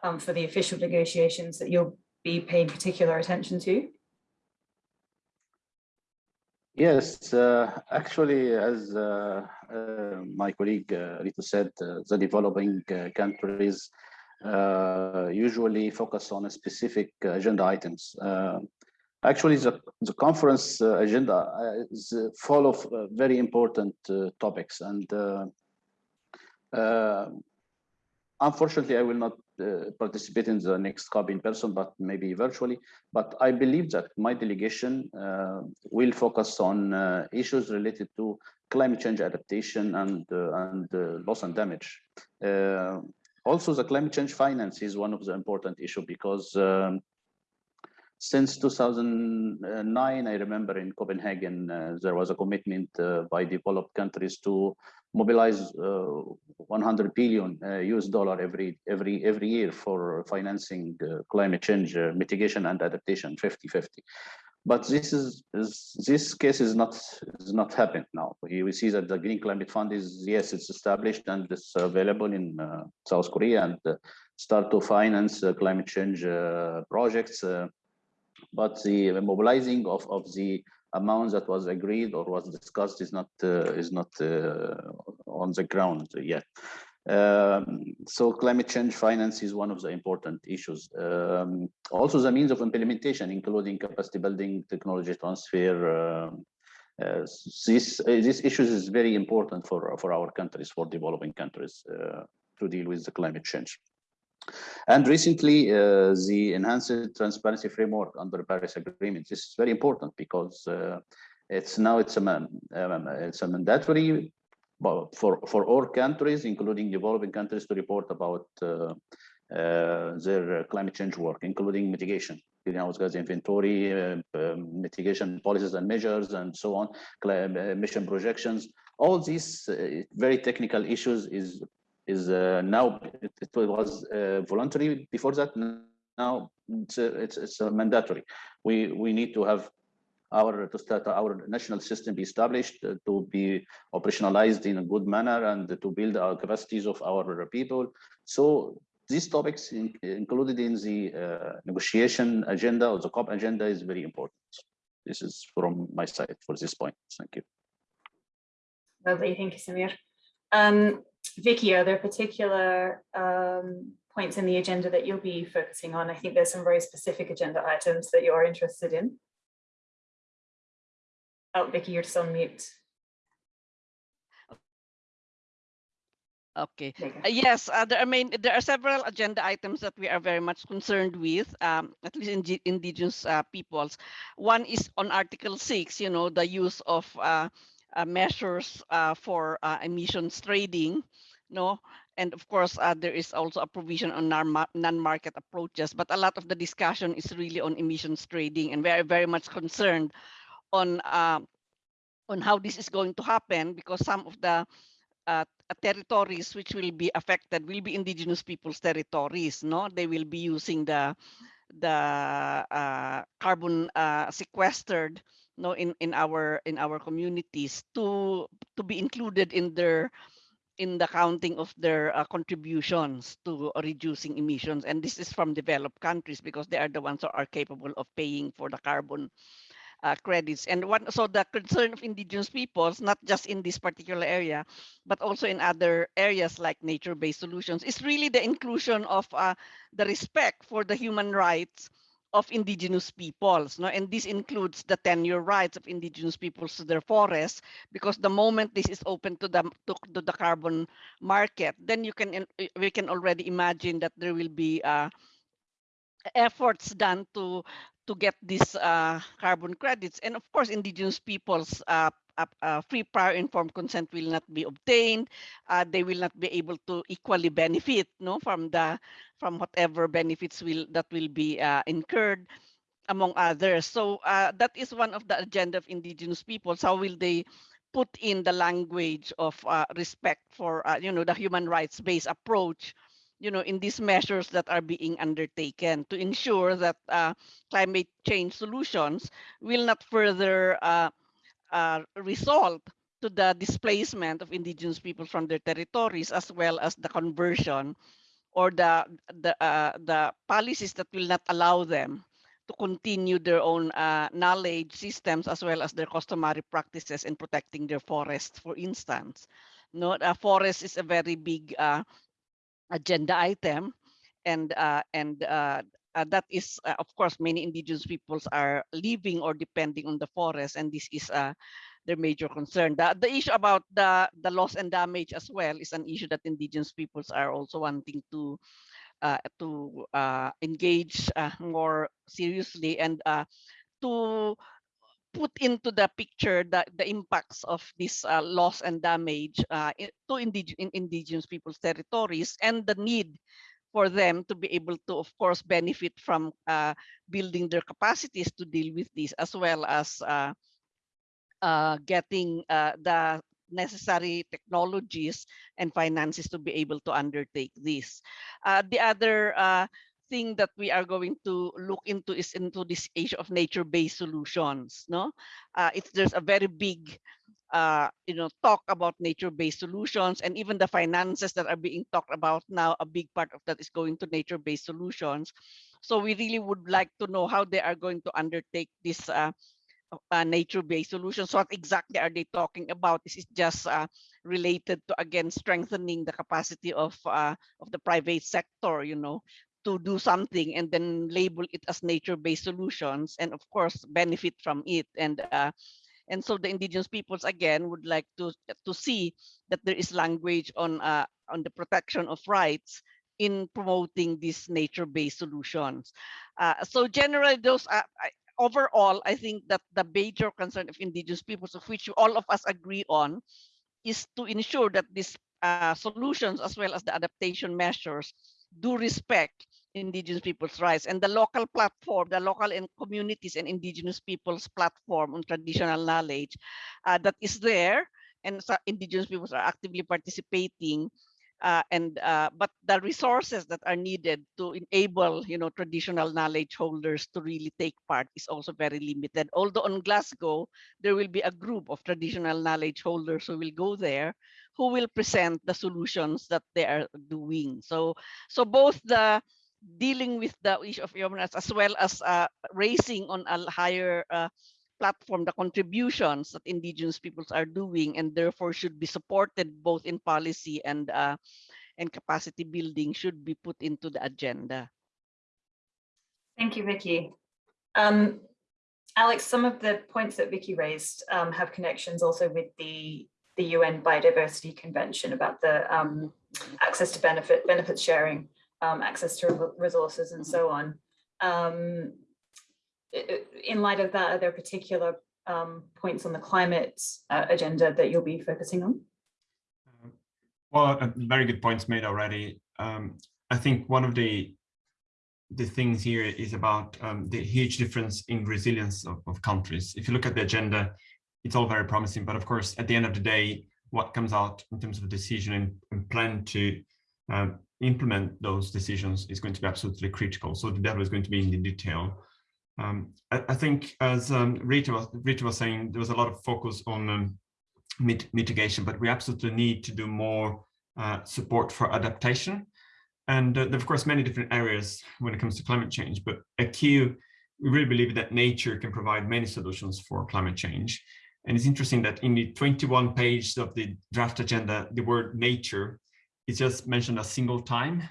um, for the official negotiations that you'll be paying particular attention to? Yes, uh, actually, as uh, uh, my colleague uh, Rito said, uh, the developing uh, countries usually focus on specific agenda items. actually, the, the conference agenda is full of very important topics and unfortunately, I will not uh, participate in the next COP in person, but maybe virtually. But I believe that my delegation uh, will focus on uh, issues related to climate change adaptation and, uh, and uh, loss and damage. Uh, also, the climate change finance is one of the important issue because um, since 2009, I remember in Copenhagen, uh, there was a commitment uh, by developed countries to mobilize uh, 100 billion US dollar every every every year for financing climate change mitigation and adaptation 50-50 but this is, is, this case is not is not happened now. We, see that the Green Climate Fund is yes, it's established and it's available in uh, South Korea and uh, start to finance uh, climate change projects but the mobilizing of, of the amount that was agreed or was discussed is not uh, is not uh, on the ground yet. Um, so climate change finance is one of the important issues. Um, also the means of implementation, including capacity building, technology transfer. Uh, uh, this issues is very important for for our countries, for developing countries, uh, to deal with the climate change. And recently, uh, the enhanced transparency framework under the Paris Agreement. This is very important because uh, it's now it's a man, um, it's a mandatory for for all countries, including developing countries, to report about uh, uh their climate change work, including mitigation, greenhouse gas inventory, uh, um, mitigation policies and measures, and so on, emission projections. All these uh, very technical issues is is uh, now it, it, was uh, voluntary before that. Now it's uh, it's, it's mandatory. We we need to have our to start our national system be established uh, to be operationalized in a good manner and to build our capacities of our people. So these topics in, included in the uh, negotiation agenda or the COP agenda is very important. This is from my side for this point. Thank you. Lovely. Thank you samir. Um, Vicky, are there particular um, points in the agenda that you'll be focusing on? I think there's some very specific agenda items that you're interested in. Oh, Vicky, you're just on mute. Okay. Uh, yes, uh, there, I mean, there are several agenda items that we are very much concerned with, um, at least in indigenous uh, peoples. One is on Article 6, you know, the use of uh, measures uh, for uh, emissions trading, no? And of course, uh, there is also a provision on non-market approaches, but a lot of the discussion is really on emissions trading and very, very much concerned on uh, on how this is going to happen because some of the uh, territories which will be affected will be indigenous people's territories, no? They will be using the the carbon sequestered no in in our in our communities to to be included in their in the counting of their uh, contributions to reducing emissions. And this is from developed countries because they are the ones who are capable of paying for the carbon uh, credits. And what so the concern of indigenous peoples not just in this particular area but also in other areas like nature-based solutions is really the inclusion of uh, the respect for the human rights of indigenous peoples. No? And this includes the tenure rights of indigenous peoples to their forests, because the moment this is open to the, to, to the carbon market, then you can we can already imagine that there will be uh, efforts done to to get these uh, carbon credits. And of course, indigenous peoples uh, uh, free prior informed consent will not be obtained. Uh, they will not be able to equally benefit no, from the from whatever benefits will that will be uh, incurred among others. So uh, that is one of the agenda of indigenous peoples. How will they put in the language of uh, respect for uh, you know the human rights based approach you know, in these measures that are being undertaken to ensure that uh, climate change solutions will not further uh, uh, result to the displacement of indigenous people from their territories, as well as the conversion or the the uh, the policies that will not allow them to continue their own uh, knowledge systems as well as their customary practices in protecting their forests, for instance. No, a forest is a very big uh, agenda item, and uh, and uh, uh, that is, uh, of course, many indigenous peoples are living or depending on the forest, and this is uh, their major concern. The, the issue about the, the loss and damage as well is an issue that indigenous peoples are also wanting to uh, to engage more seriously and to put into the picture the, the impacts of this uh, loss and damage uh, to indig in indigenous people's territories and the need for them to be able to, of course, benefit from uh, building their capacities to deal with this, as well as uh, uh, getting uh, the necessary technologies and finances to be able to undertake this. The other thing that we are going to look into is into this age of nature-based solutions. No, it's there's a very big uh, you know, talk about nature-based solutions and even the finances that are being talked about now, a big part of that is going to nature-based solutions. So we really would like to know how they are going to undertake this uh, uh, nature-based solutions. What exactly are they talking about? This is just uh, related to, again, strengthening the capacity of, uh, of the private sector, you know, to do something and then label it as nature-based solutions and of course benefit from it and uh, and so the indigenous peoples again would like to to see that there is language on uh, on the protection of rights in promoting these nature-based solutions. Uh, so generally those uh, I, overall, I think that the major concern of indigenous peoples of which all of us agree on is to ensure that these uh, solutions as well as the adaptation measures do respect indigenous people's rights. And the local platform the local and communities and indigenous people's platform on traditional knowledge uh, that is there. And so indigenous peoples are actively participating uh, and uh, but the resources that are needed to enable you know traditional knowledge holders to really take part is also very limited. Although on glasgow there will be a group of traditional knowledge holders who will go there who will present the solutions that they are doing. So so both the dealing with the issue of human rights as well as uh, raising on a higher uh, platform the contributions that indigenous peoples are doing and therefore should be supported both in policy and uh, and capacity building should be put into the agenda. Thank you, Vicky. Um, Alex, some of the points that Vicky raised um, have connections also with the the UN Biodiversity Convention about the um, access to benefit benefits sharing um, access to resources and so on. Um, in light of that, are there particular um, points on the climate uh, agenda that you'll be focusing on? Well, uh, very good points made already. Um, I think one of the the things here is about um, the huge difference in resilience of, of countries. If you look at the agenda, it's all very promising, but of course, at the end of the day, what comes out in terms of a decision and, and plan to um, implement those decisions is going to be absolutely critical. So the devil is going to be in the detail. Um, I, I, think as um, Rita, was, Rita was saying, there was a lot of focus on um, mit mitigation, but we absolutely need to do more uh, support for adaptation. And uh, there are, of course, many different areas when it comes to climate change, but a key, we really believe that nature can provide many solutions for climate change. And it's interesting that in the 21 page of the draft agenda, the word nature is just mentioned a single time.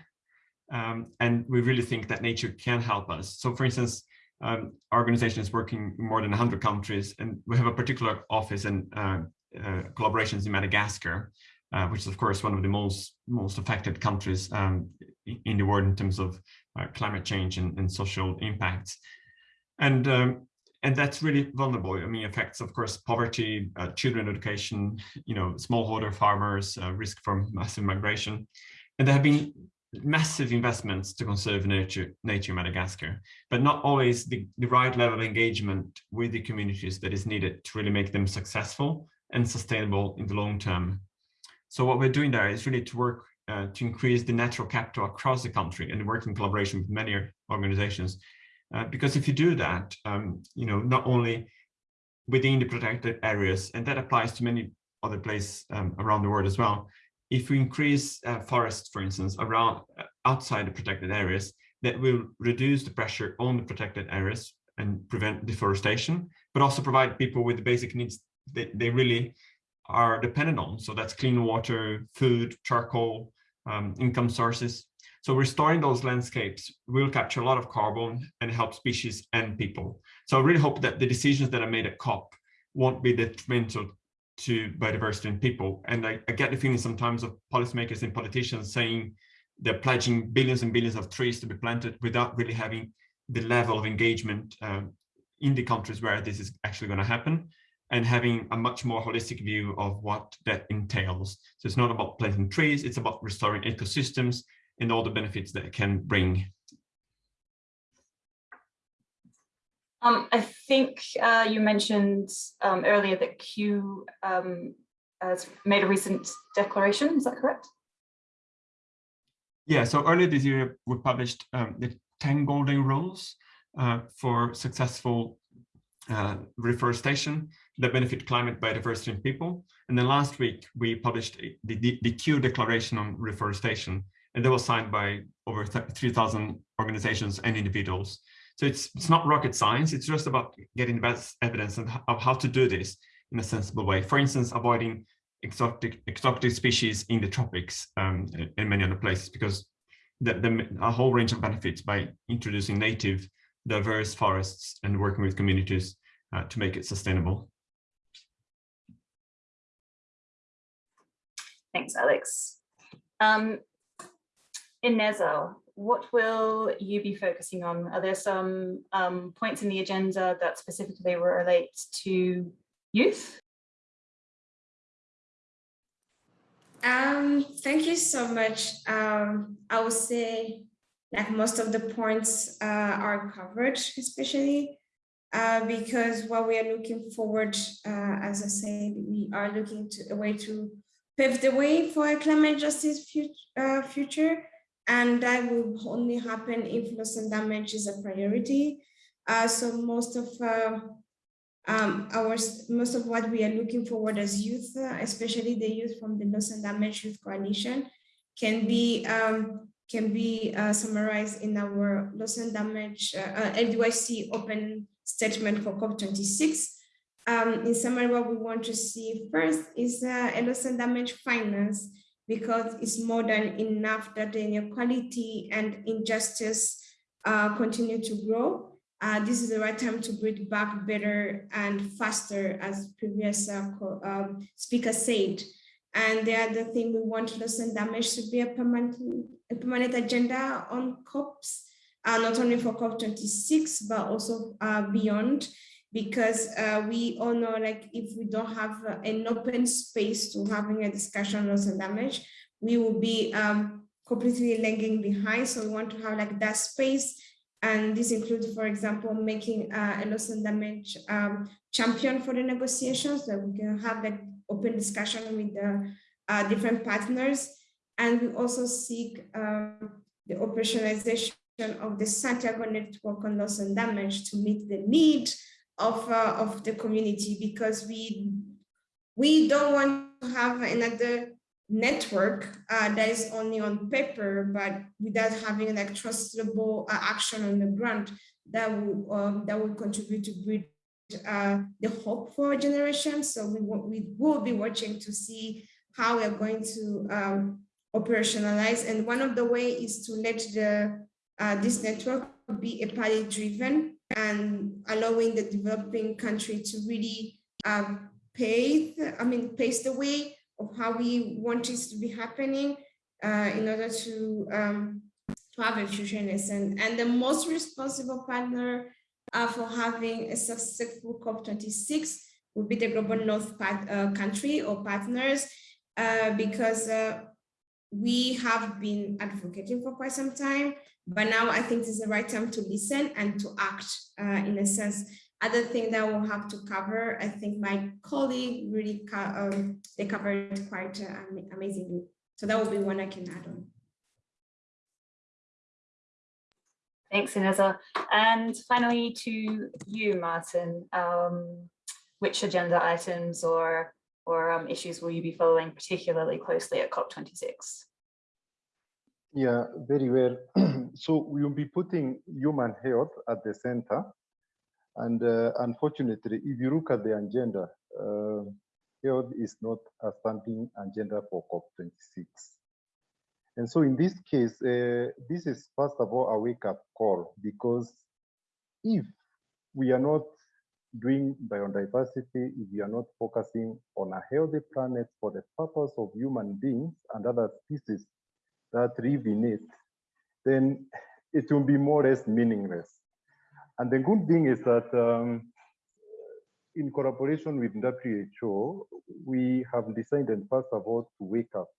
Um, and we really think that nature can help us. So for instance, Um, our organization is working in more than 100 countries, and we have a particular office and uh, uh, collaborations in Madagascar, uh, which is of course one of the most most affected countries um, in the world in terms of uh, climate change and, and, social impacts. And um, and that's really vulnerable. I mean, affects, of course, poverty, uh, children education, you know, smallholder farmers, uh, risk from massive migration. And there have been massive investments to conserve nature, nature in Madagascar, but not always the, the right level of engagement with the communities that is needed to really make them successful and sustainable in the long term. So what we're doing there is really to work uh, to increase the natural capital across the country and work in collaboration with many organizations uh, because if you do that, um, you know, not only within the protected areas, and that applies to many other places um, around the world as well. If we increase uh, forests, for instance, around uh, outside the protected areas, that will reduce the pressure on the protected areas and prevent deforestation, but also provide people with the basic needs that they really are dependent on. So that's clean water, food, charcoal, um, income sources. So restoring those landscapes will capture a lot of carbon and help species and people. So I really hope that the decisions that are made at COP won't be detrimental to biodiversity and people. And I, I get the feeling sometimes of policymakers and politicians saying they're pledging billions and billions of trees to be planted without really having the level of engagement um, in the countries where this is actually going to happen and having a much more holistic view of what that entails. So it's not about planting trees, it's about restoring ecosystems and all the benefits that it can bring. Um, I think uh, you mentioned um, earlier that Kew um, has made a recent declaration, is that correct? Yeah, so earlier this year we published um, the 10 golden rules uh, for successful uh, reforestation that benefit climate, biodiversity and people. And then last week we published the, the, the Kew Declaration on Reforestation, and that was signed by over 3,000 organizations and individuals. So it's, it's not rocket science, it's just about getting the best evidence of how to do this in a sensible way. For instance, avoiding exotic, exotic species in the tropics um, and many other places, because the, the, a whole range of benefits by introducing native, diverse forests and working with communities uh, to make it sustainable. Thanks, Alex. Um, Ineza, what will you be focusing on? Are there some um, points in the agenda that specifically relate to youth? Um, thank you so much. Um, I would say like most of the points uh, are covered, especially uh, because what we are looking forward, uh, as I said, we are looking to a way to pave the way for a climate justice uh, future and that will only happen if loss and damage is a priority. Uh, so most of uh, um, our most of what we are looking forward as youth, uh, especially the youth from the Loss and Damage Youth Coalition, can be um, can be uh, summarized in our loss and damage uh, LDYC open statement for COP26. Um, in summary, what we want to see first is uh, a loss and damage finance because it's more than enough that the inequality and injustice uh, continue to grow. Uh, this is the right time to bring back better and faster, as previous uh, um, speaker said. And the other thing we want loss and damage to be a permanent, a permanent agenda on COPs, uh, not only for COP26, but also uh, beyond because uh, we all know like if we don't have uh, an open space to having a discussion on loss and damage, we will be um, completely lagging behind. So we want to have like that space. And this includes, for example, making uh, a loss and damage um, champion for the negotiations so we can have that open discussion with the uh, different partners. And we also seek um, the operationalization of the Santiago network on loss and damage to meet the need of, uh, of the community because we, we don't want to have another network uh, that is only on paper, but without having like trustable uh, action on the ground that will, um, that will contribute to build uh, the hope for our generation So we, we will be watching to see how we're going to um, operationalize. And one of the way is to let the uh, this network be a party driven and allowing the developing country to really um, pave, I mean, pace the way of how we want this to be happening uh, in order to, um, to have futureness. And, and the most responsible partner uh, for having a successful COP26 would be the Global North part, uh, country or partners, uh, because uh, we have been advocating for quite some time, but now I think it's the right time to listen and to act uh, in a sense. Other thing that we'll have to cover, I think my colleague really, co um, they covered it quite uh, amazingly. So that would be one I can add on. Thanks, Ineza. And finally to you, Martin, um, which agenda items or, or um, issues will you be following particularly closely at COP26? Yeah, very well. so we will be putting human health at the center. And uh, unfortunately, if you look at the agenda, uh, health is not a standing agenda for COP26. And so in this case, uh, this is first of all a wake up call because if we are not doing biodiversity, if we are not focusing on a healthy planet for the purpose of human beings and other species that live in it, then it will be more or less meaningless. And the good thing is that um, in collaboration with WHO, we have decided first of all to wake up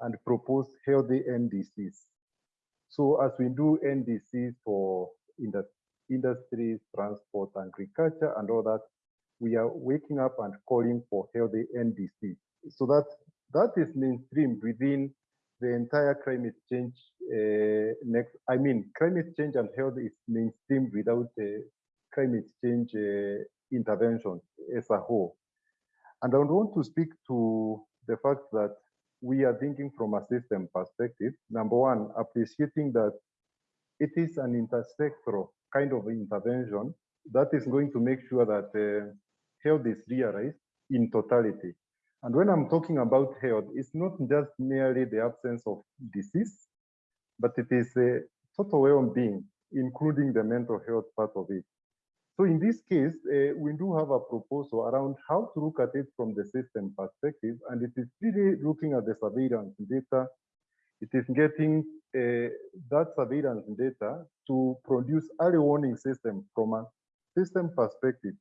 and propose healthy NDCs. So as we do NDCs for industries, transport, agriculture, and all that, we are waking up and calling for healthy NDCs. So that that is mainstreamed within the entire climate change uh, next. I mean, climate change and health is mainstream without uh, climate change uh, intervention as a whole. And I want to speak to the fact that we are thinking from a system perspective. Number one, appreciating that it is an intersectoral kind of intervention that is going to make sure that uh, health is realized in totality. And when I'm talking about health, it's not just merely the absence of disease, but it is a total well-being, including the mental health part of it. So in this case, uh, we do have a proposal around how to look at it from the system perspective, and it is really looking at the surveillance data. It is getting uh, that surveillance data to produce early warning system from a system perspective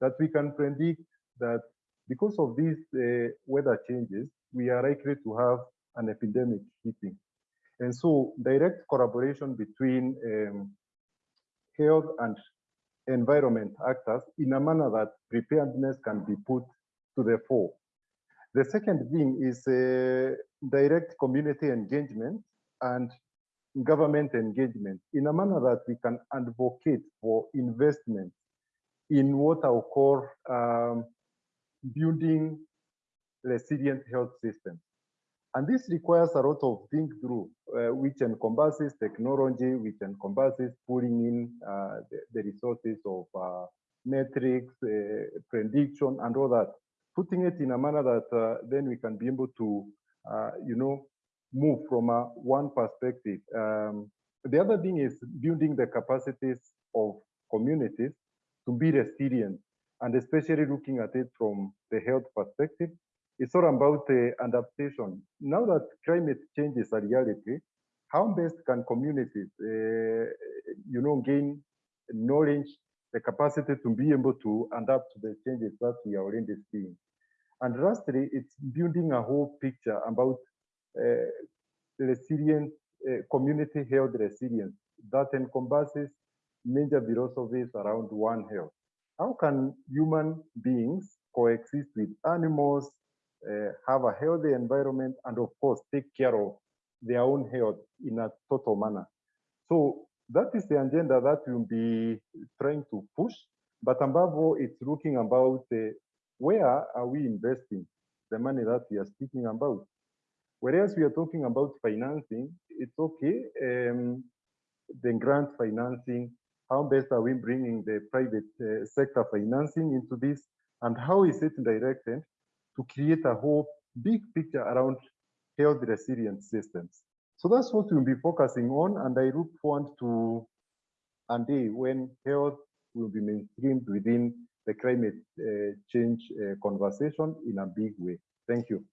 that we can predict that because of these uh, weather changes, we are likely to have an epidemic hitting. And so direct collaboration between um, health and environment actors in a manner that preparedness can be put to the fore. The second thing is uh, direct community engagement and government engagement in a manner that we can advocate for investment in what I'll call um, building resilient health systems. And this requires a lot of think through, uh, which encompasses technology, which encompasses pulling in uh, the, the, resources of uh, metrics, uh, prediction, and all that, putting it in a manner that uh, then we can be able to, uh, you know, move from one perspective. Um, the other thing is building the capacities of communities to be resilient, and especially looking at it from the health perspective, it's all about the adaptation. Now that climate change is a reality, how best can communities, uh, you know, gain knowledge, the capacity to be able to adapt to the changes that we are already seeing. And lastly, it's building a whole picture about uh, resilient uh, community health resilience that encompasses major philosophies around one health. How can human beings coexist with animals, uh, have a healthy environment, and of course, take care of their own health in a total manner. So that is the agenda that we'll be trying to push. But above all, it's looking about uh, where are we investing the money that we are speaking about. Whereas we are talking about financing, it's okay. Um, the grant financing, how best are we bringing the private uh, sector financing into this, and how is it directed to create a whole big picture around health resilient systems. So that's what we'll be focusing on, and I look forward to and day when health will be mainstreamed within the climate uh, change uh, conversation in a big way. Thank you.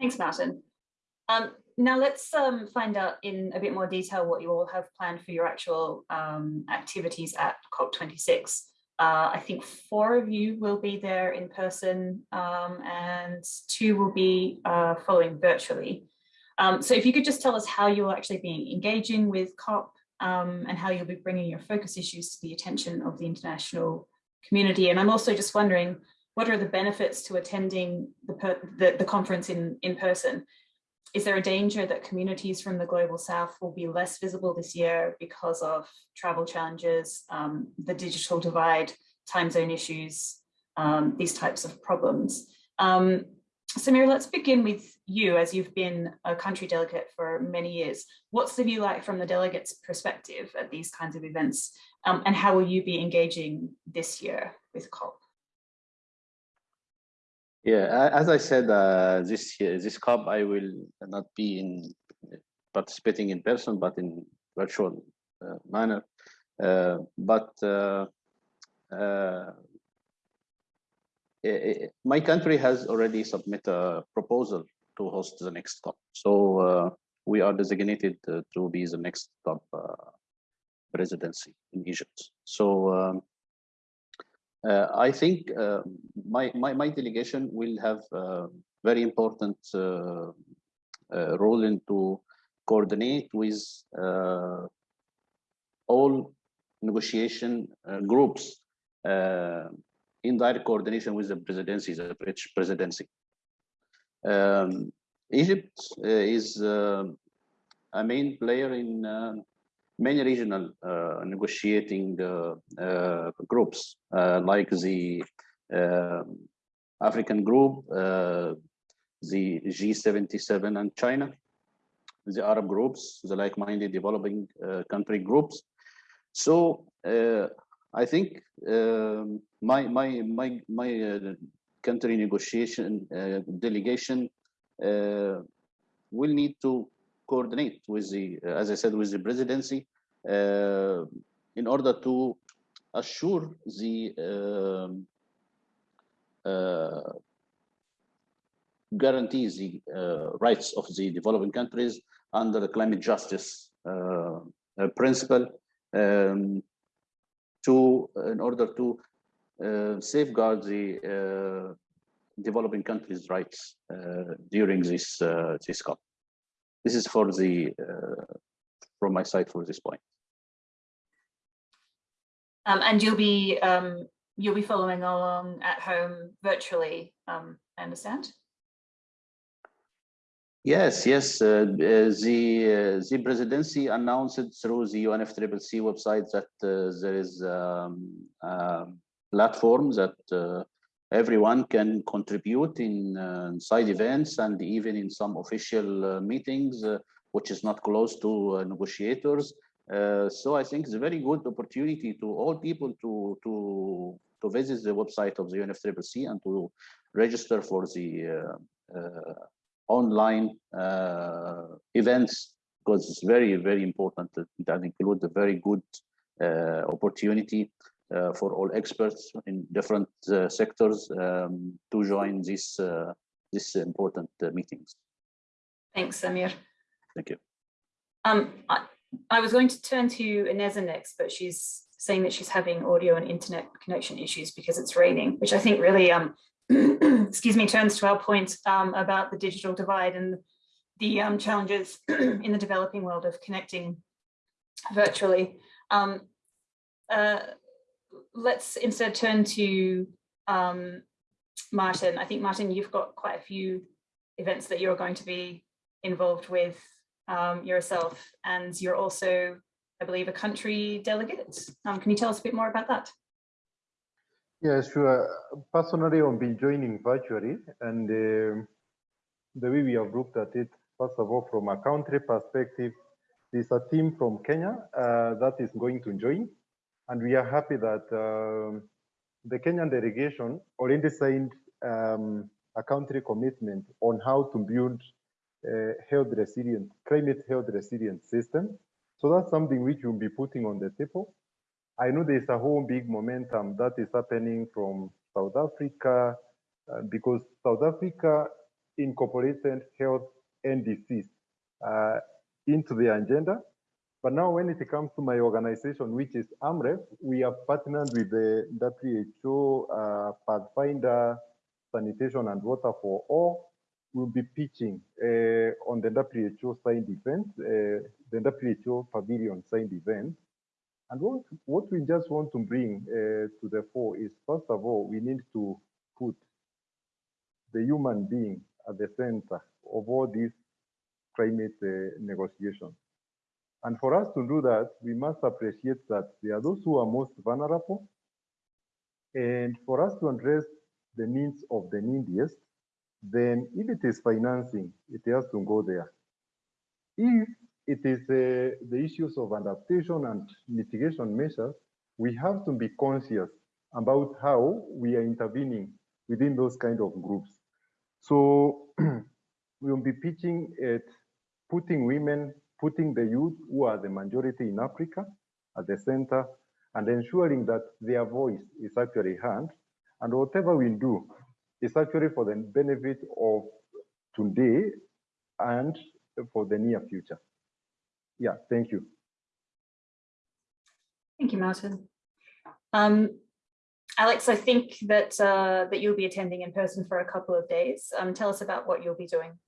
Thanks, Martin. Um, now let's um, find out in a bit more detail what you all have planned for your actual um, activities at COP26. Uh, I think four of you will be there in person um, and two will be uh, following virtually. Um, so if you could just tell us how you'll actually be engaging with COP um, and how you'll be bringing your focus issues to the attention of the international community. And I'm also just wondering, what are the benefits to attending the, the, the conference in, in person? Is there a danger that communities from the global south will be less visible this year because of travel challenges, um, the digital divide, time zone issues, um, these types of problems? Um, Samir, let's begin with you as you've been a country delegate for many years. What's the view like from the delegates' perspective at these kinds of events? Um, and how will you be engaging this year with COP? Yeah, as I said, uh, this this COP, I will not be in participating in person, but in virtual uh, manner. Uh, but uh, uh, it, my country has already submitted a proposal to host the next COP. So uh, we are designated to be the next COP presidency in Egypt. So um, I think uh, my, my, my delegation will have a very important uh, role in to coordinate with all negotiation groups in direct coordination with the presidency, the British presidency. Um, Egypt uh, is uh, a main player in uh, many regional uh, negotiating uh, uh, groups like the African group, the G77 and China, the Arab groups, the like-minded developing country groups. So I think um, my my my my country negotiation delegation will need to coordinate with the, uh, as I said, with the presidency uh, in order to assure the um, uh, guarantees the uh, rights of the developing countries under the climate justice uh, uh, principle um, to in order to safeguard the developing countries rights during this this COP. This is for the uh, from my side for this point. Um, and you'll be um, you'll be following along at home virtually. Um, I understand. Yes, yes. Uh, uh the uh, the presidency announced through the UNFCCC website that uh, there is um, a platform that uh, everyone can contribute in uh, side events and even in some official uh, meetings, uh, which is not close to uh, negotiators. So I think it's a very good opportunity to all people to to to visit the website of the UNFCCC and to register for the online events because it's very very important that, that include a very good opportunity for all experts in different uh, sectors um, to join these uh, this important meetings. Thanks, Samir. Thank you. Um, I, I was going to turn to Ineza next, but she's saying that she's having audio and internet connection issues because it's raining, which I think really, um, excuse me, turns to our point um, about the digital divide and the um, challenges in the developing world of connecting virtually. Um, uh, let's instead turn to um, Martin. I think, Martin, you've got quite a few events that you're going to be involved with um, yourself, and you're also, I believe, a country delegate. Um, can you tell us a bit more about that? Yeah, sure. Personally, I've been joining virtually, and uh, the way we have looked at it, first of all, from a country perspective, there's a team from Kenya uh, that is going to join and we are happy that um, the Kenyan delegation already signed um, a country commitment on how to build a health resilient, climate health resilient system. So that's something which we'll be putting on the table. I know there's a whole big momentum that is happening from South Africa uh, because South Africa incorporated health and disease uh, into the agenda. But now when it comes to my organization, which is AMREF, we have partnered with the WHO, uh, Pathfinder, Sanitation and Water for All. We'll be pitching uh, on the WHO signed event, uh, the WHO Pavilion signed event. And what, what we just want to bring uh, to the fore is, first of all, we need to put the human being at the center of all these climate uh, negotiations. And for us to do that, we must appreciate that there are those who are most vulnerable. And for us to address the needs of the neediest, then if it is financing, it has to go there. If it is uh, the issues of adaptation and mitigation measures, we have to be conscious about how we are intervening within those kind of groups. So we'll be pitching at putting women, putting the youth who are the majority in Africa at the center and ensuring that their voice is actually heard. And whatever we do is actually for the benefit of today and for the near future. Yeah, thank you. Thank you, Martin. Um, Alex, I think that uh, that you'll be attending in person for a couple of days. Um, tell us about what you'll be doing.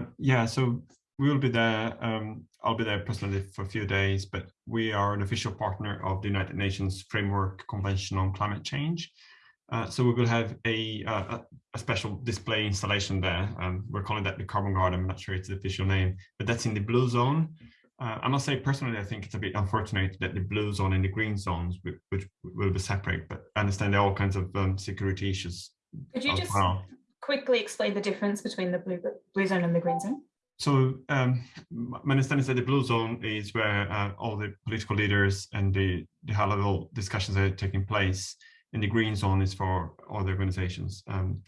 Uh, yeah, so we will be there. Um, I'll be there personally for a few days, but we are an official partner of the United Nations Framework Convention on Climate Change. Uh, so we will have a, uh, a special display installation there. Um, we're calling that the Carbon Garden. I'm not sure it's the official name, but that's in the blue zone. Uh, I must say, personally, I think it's a bit unfortunate that the blue zone and the green zones, which, which will be separate, but I understand there are all kinds of um, security issues. Could you just well. quickly explain the difference between the blue, blue zone and the green zone? So um, my understanding is that the blue zone is where uh, all the political leaders and the, the high level discussions are taking place. And the green zone is for all the organizations. Um,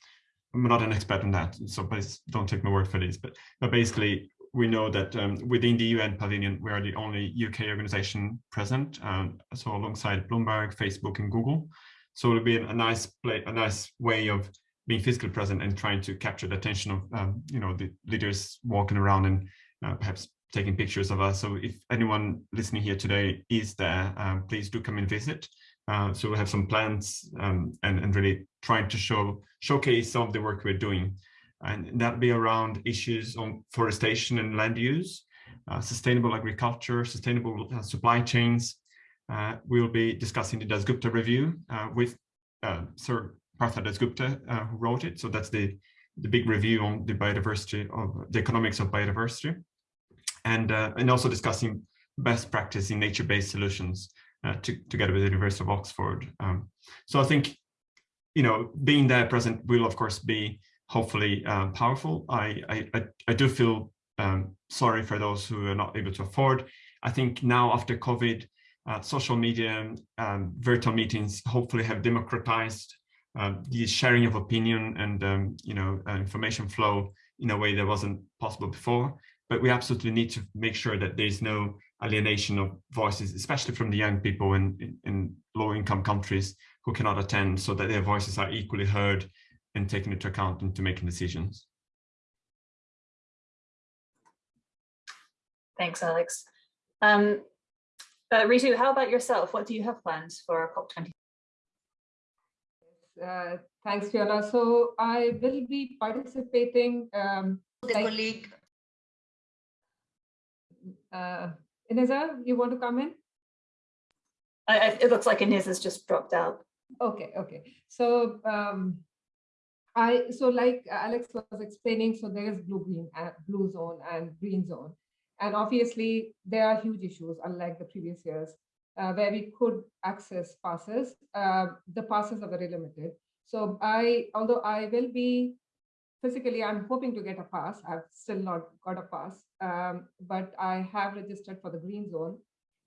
I'm not an expert on that, so please don't take my word for this. But, but basically, we know that um, within the UN pavilion, we are the only UK organization present. Um, so alongside Bloomberg, Facebook, and Google. So it'll be a nice play, a nice way of being physically present and trying to capture the attention of um, you know the leaders walking around and uh, perhaps taking pictures of us. So if anyone listening here today is there, um, please do come and visit. Uh, so we have some plans um, and, and really trying to show showcase some of the work we're doing. And that'll be around issues on forestation and land use, uh, sustainable agriculture, sustainable uh, supply chains. Uh, we'll be discussing the Dasgupta review uh, with Sir Partha Dasgupta, uh, who wrote it. So that's the, the big review on the biodiversity of the economics of biodiversity. And, and also discussing best practice in nature-based solutions uh, to, together with the University of Oxford. Um, so I think, you know, being there present will of course be hopefully um, powerful. I, I, I do feel um, sorry for those who are not able to afford. I think now after COVID, uh, social media, um, virtual meetings hopefully have democratized uh, the sharing of opinion and um, you know uh, information flow in a way that wasn't possible before. But we absolutely need to make sure that there's no alienation of voices, especially from the young people in, in, in low income countries who cannot attend so that their voices are equally heard and taken into account into making decisions. Thanks, Alex. Um, uh, Ritu, how about yourself? What do you have planned for COP20? Uh, thanks, Fiona. So I will be participating. Um, the like, colleague. Uh, Ineza, you want to come in? I, I, it looks like Inez has just dropped out. Okay, okay. So um, I so like Alex was explaining, so there is blue green, uh, blue zone and green zone, and obviously there are huge issues, unlike the previous years, uh, where we could access passes. Uh, the passes are very limited. So I, although I will be physically, I'm hoping to get a pass. I've still not got a pass, um, but I have registered for the green zone.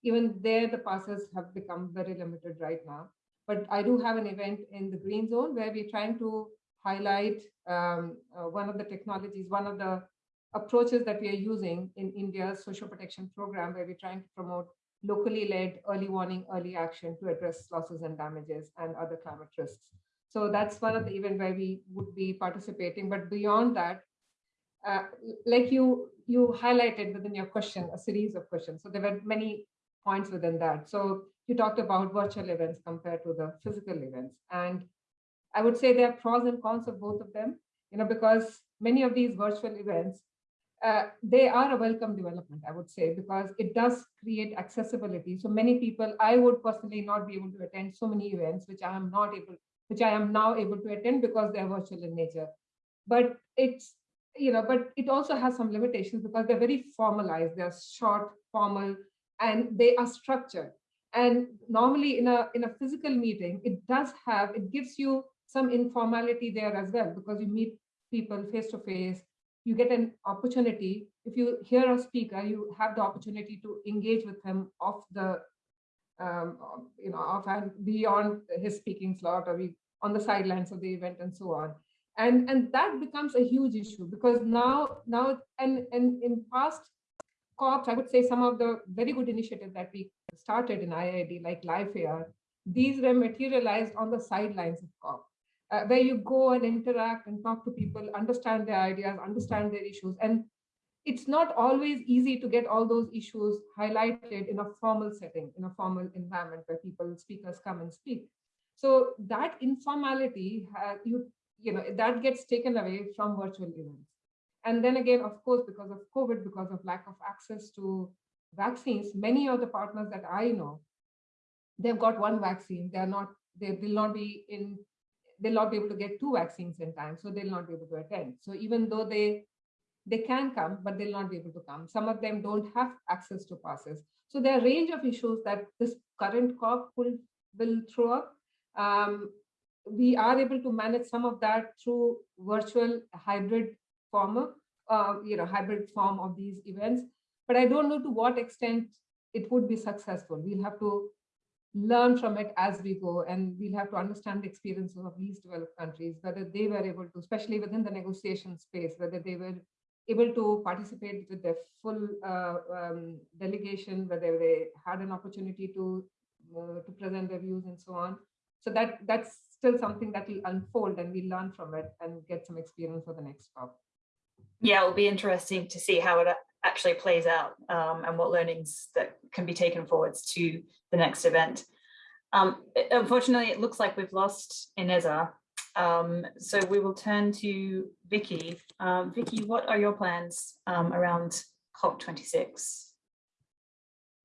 Even there, the passes have become very limited right now. But I do have an event in the green zone where we're trying to highlight um, uh, one of the technologies, one of the approaches that we are using in India's social protection program, where we're trying to promote locally led early warning, early action to address losses and damages and other climate risks. So that's one of the events where we would be participating. But beyond that, uh, like you you highlighted within your question, a series of questions. So there were many points within that. So you talked about virtual events compared to the physical events. And I would say there are pros and cons of both of them, you know, because many of these virtual events, uh, they are a welcome development, I would say, because it does create accessibility. So many people, I would personally not be able to attend so many events, which I am not able, which I am now able to attend because they're virtual in nature. But it's, you know, but it also has some limitations because they're very formalized, they're short, formal, and they are structured. And normally in a in a physical meeting, it does have, it gives you some informality there as well, because you meet people face to face, you get an opportunity. If you hear a speaker, you have the opportunity to engage with him off the, um, you know, off and beyond his speaking slot or we, on the sidelines of the event and so on. And, and that becomes a huge issue because now, now and, and in past COPs, I would say some of the very good initiatives that we started in IIED, like LIFE-AR, these were materialized on the sidelines of COP uh, where you go and interact and talk to people, understand their ideas, understand their issues. And it's not always easy to get all those issues highlighted in a formal setting, in a formal environment where people, speakers come and speak. So that informality, uh, you, you know, that gets taken away from virtual events. And then again, of course, because of COVID, because of lack of access to vaccines, many of the partners that I know, they've got one vaccine. They're not, they will not be in they'll not be able to get two vaccines in time, so they'll not be able to attend. So even though they they can come, but they'll not be able to come. Some of them don't have access to passes. So there are a range of issues that this current COP will, will throw up. Um, we are able to manage some of that through virtual hybrid form, uh, you know, hybrid form of these events. But I don't know to what extent it would be successful. We'll have to learn from it as we go and we'll have to understand the experiences of least developed countries whether they were able to especially within the negotiation space whether they were able to participate with their full uh, um, delegation whether they had an opportunity to uh, to present their views and so on so that that's still something that will unfold and we learn from it and get some experience for the next COP. Yeah, it'll be interesting to see how it actually plays out um, and what learnings that can be taken forwards to the next event. Um, unfortunately, it looks like we've lost Ineza. Um, so we will turn to Vicky. Um, Vicky, what are your plans um, around COP26?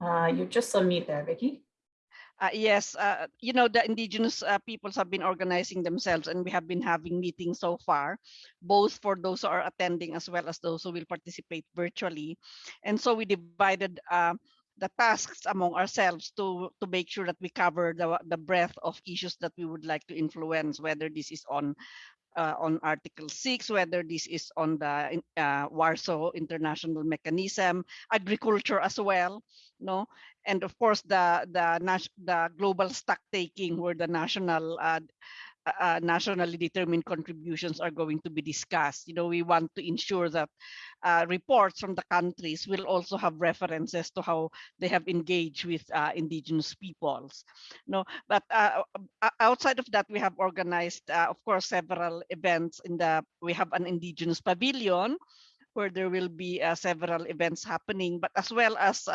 Uh, you're just on mute there, Vicky. Uh, yes, uh, you know, the indigenous uh, peoples have been organizing themselves and we have been having meetings so far, both for those who are attending as well as those who will participate virtually. And so we divided uh, the tasks among ourselves to to make sure that we cover the the breadth of issues that we would like to influence whether this is on uh, on Article 6, whether this is on the uh, Warsaw International Mechanism, agriculture as well, no, and of course the the the global stock taking, where the national uh, uh, nationally determined contributions are going to be discussed. You know, we want to ensure that uh, reports from the countries will also have references to how they have engaged with uh, indigenous peoples. No, but uh, uh, outside of that, we have organized, uh, of course, several events in the, we have an indigenous pavilion where there will be several events happening, but as well as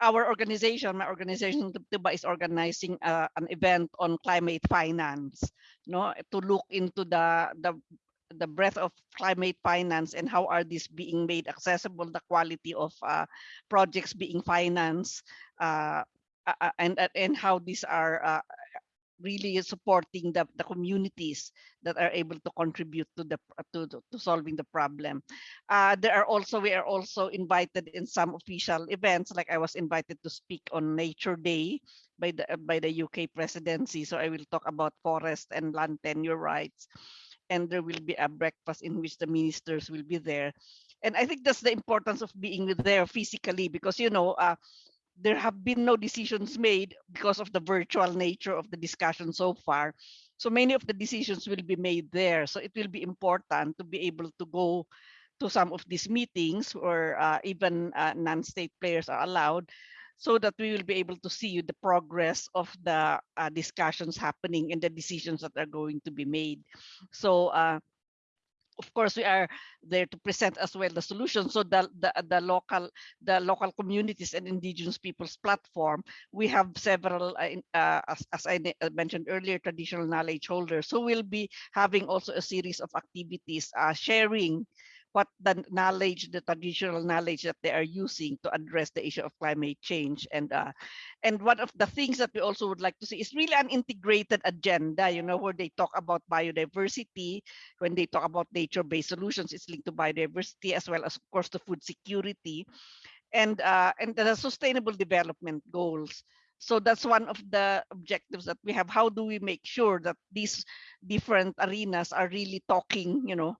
our organization, my organization, Tebtebba, is organizing uh, an event on climate finance, no, to look into the the the breadth of climate finance and how are these being made accessible, the quality of uh, projects being financed, uh, and and how these are uh, really supporting the, the communities that are able to contribute to the to, to solving the problem. Uh, there are also we are also invited in some official events, like I was invited to speak on Nature Day by the by the UK presidency. So I will talk about forest and land tenure rights, and there will be a breakfast in which the ministers will be there. And I think that's the importance of being there physically because you know. Uh, there have been no decisions made because of the virtual nature of the discussion so far. So many of the decisions will be made there. So it will be important to be able to go to some of these meetings or uh, even uh, non-state players are allowed so that we will be able to see the progress of the uh, discussions happening and the decisions that are going to be made. So uh, of course, we are there to present as well the solution. So the, the, the local the local communities and indigenous peoples platform, we have several, uh, uh, as, as I mentioned earlier, traditional knowledge holders. So we'll be having also a series of activities uh, sharing what the knowledge, the traditional knowledge that they are using to address the issue of climate change. And uh, and one of the things that we also would like to see is really an integrated agenda, you know, where they talk about biodiversity, when they talk about nature-based solutions, it's linked to biodiversity as well as, of course, the food security and uh, and the sustainable development goals. So that's one of the objectives that we have. How do we make sure that these different arenas are really talking, you know,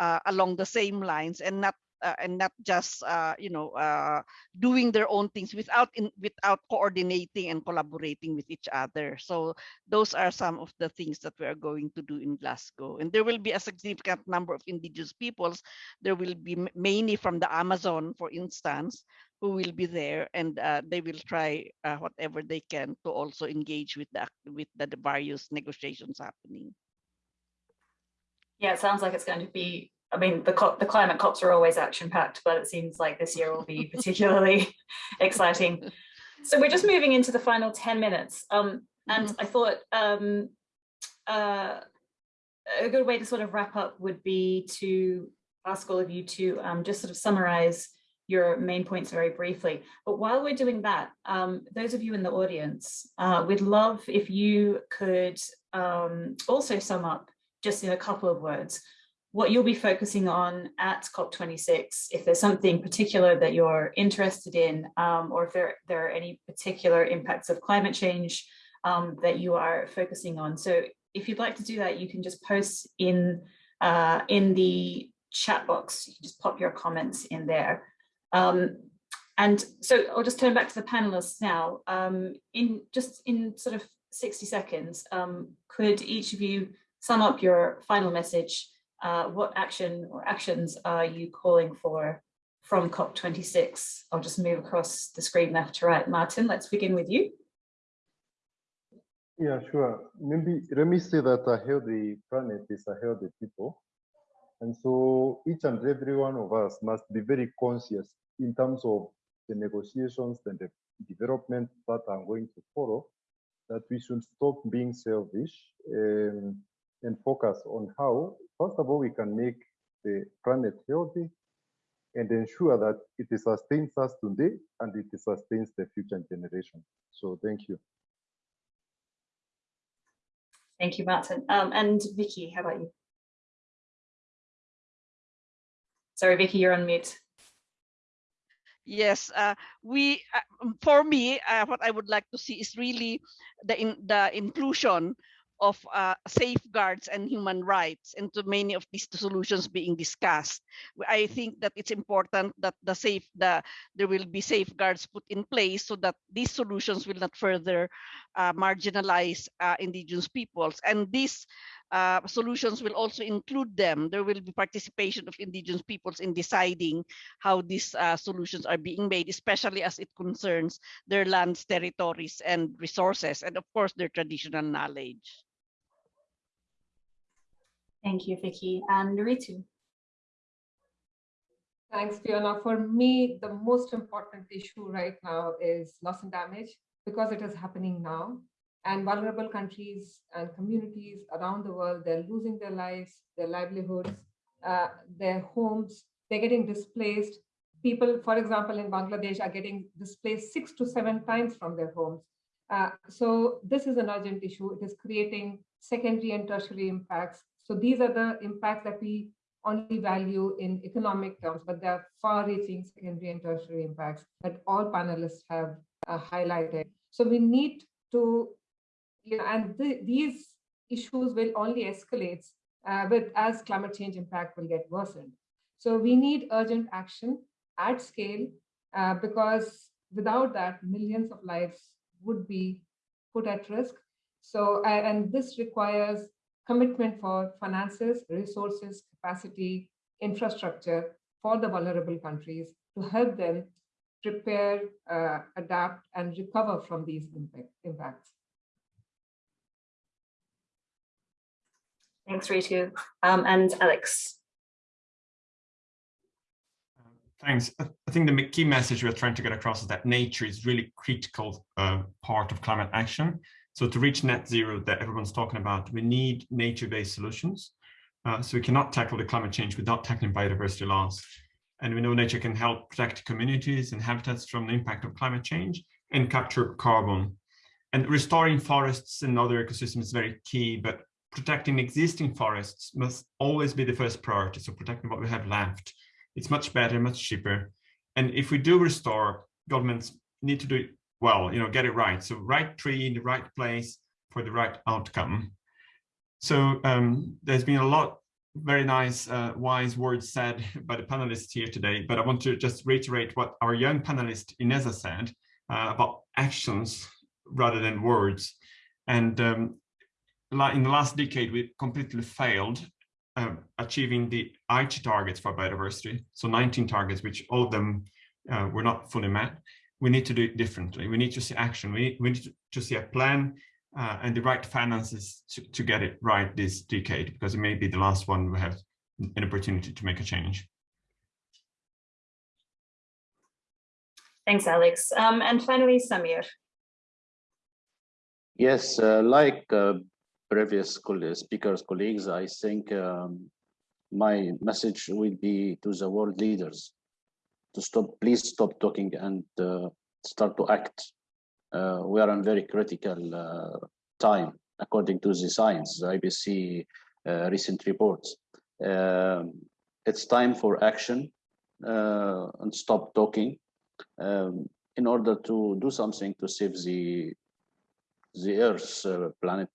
along the same lines and not uh, and not just uh, you know uh, doing their own things without in, without coordinating and collaborating with each other. So those are some of the things that we are going to do in Glasgow. And there will be a significant number of indigenous peoples. There will be many from the Amazon, for instance, who will be there, and uh, they will try uh, whatever they can to also engage with the with the various negotiations happening. Yeah, it sounds like it's going to be, I mean, the, the climate COPs are always action packed, but it seems like this year will be particularly exciting. So we're just moving into the final 10 minutes. Um, and mm -hmm. I thought um, uh, a good way to sort of wrap up would be to ask all of you to um, just sort of summarize your main points very briefly. But while we're doing that, um, those of you in the audience, uh, we'd love if you could um, also sum up just in a couple of words, what you'll be focusing on at COP26, if there's something particular that you're interested in, um, or if there, there are any particular impacts of climate change um, that you are focusing on. So if you'd like to do that, you can just post in, uh, in the chat box, you can just pop your comments in there. Um, and so I'll just turn back to the panelists now. Um, in just in sort of 60 seconds, um, could each of you sum up your final message, uh, what action or actions are you calling for from COP26? I'll just move across the screen left to right. Martin, let's begin with you. Yeah, sure. Maybe let me say that a healthy planet is a healthy people. And so each and every one of us must be very conscious in terms of the negotiations and the development that are going to follow, that we should stop being selfish and focus on how, first of all, we can make the planet healthy and ensure that it sustains us today and it sustains the future generation. So thank you. Thank you, Martin. Um, and Vicky, how about you? Sorry, Vicky, you're on mute. Yes, uh, we, uh, for me, uh, what I would like to see is really the in, the inclusion of uh, safeguards and human rights into many of these solutions being discussed. I think that it's important that the safe the there will be safeguards put in place so that these solutions will not further uh, marginalize uh, indigenous peoples and these uh, solutions will also include them. There will be participation of indigenous peoples in deciding how these uh, solutions are being made, especially as it concerns their lands, territories, and resources, and of course, their traditional knowledge. Thank you, Vicky. And Ritu. Thanks, Fiona. For me, the most important issue right now is loss and damage because it is happening now and vulnerable countries and communities around the world, they're losing their lives, their livelihoods, uh, their homes, they're getting displaced. People, for example, in Bangladesh are getting displaced six to seven times from their homes. Uh, so this is an urgent issue. It is creating secondary and tertiary impacts. So these are the impacts that we only value in economic terms, but there are far-reaching secondary and tertiary impacts that all panelists have uh, highlighted. So we need to and these issues will only escalate uh, with as climate change impact will get worsened. So we need urgent action at scale uh, because without that, millions of lives would be put at risk. So, and this requires commitment for finances, resources, capacity, infrastructure for the vulnerable countries to help them prepare, uh, adapt, and recover from these impact, impacts. Thanks, Ritu. Um, and Alex. Thanks. I think the key message we're trying to get across is that nature is really critical uh, part of climate action. So to reach net zero that everyone's talking about, we need nature-based solutions. Uh, so we cannot tackle the climate change without tackling biodiversity loss. And we know nature can help protect communities and habitats from the impact of climate change and capture carbon. And restoring forests and other ecosystems is very key, but protecting existing forests must always be the first priority. So protecting what we have left. It's much better, much cheaper. And if we do restore, governments need to do it well, you know, get it right. So right tree in the right place for the right outcome. So um, there's been a lot very nice, uh, wise words said by the panelists here today, but I want to just reiterate what our young panelist Ineza said uh, about actions rather than words. And um, in the last decade, we completely failed uh, achieving the Aichi targets for biodiversity. So 19 targets, which all of them uh, were not fully met. We need to do it differently. We need to see action. We, we need to see a plan uh, and the right finances to, to get it right this decade, because it may be the last one we have an opportunity to make a change. Thanks, Alex. Um, and finally, Samir. Yes, uh, like uh, previous speakers, colleagues, I think um, my message will be to the world leaders to stop, please stop talking and uh, start to act. Uh, we are in very critical uh, time, according to the science, the IPCC uh, recent reports. Um, it's time for action uh, and stop talking um, in order to do something to save the the Earth's uh, planet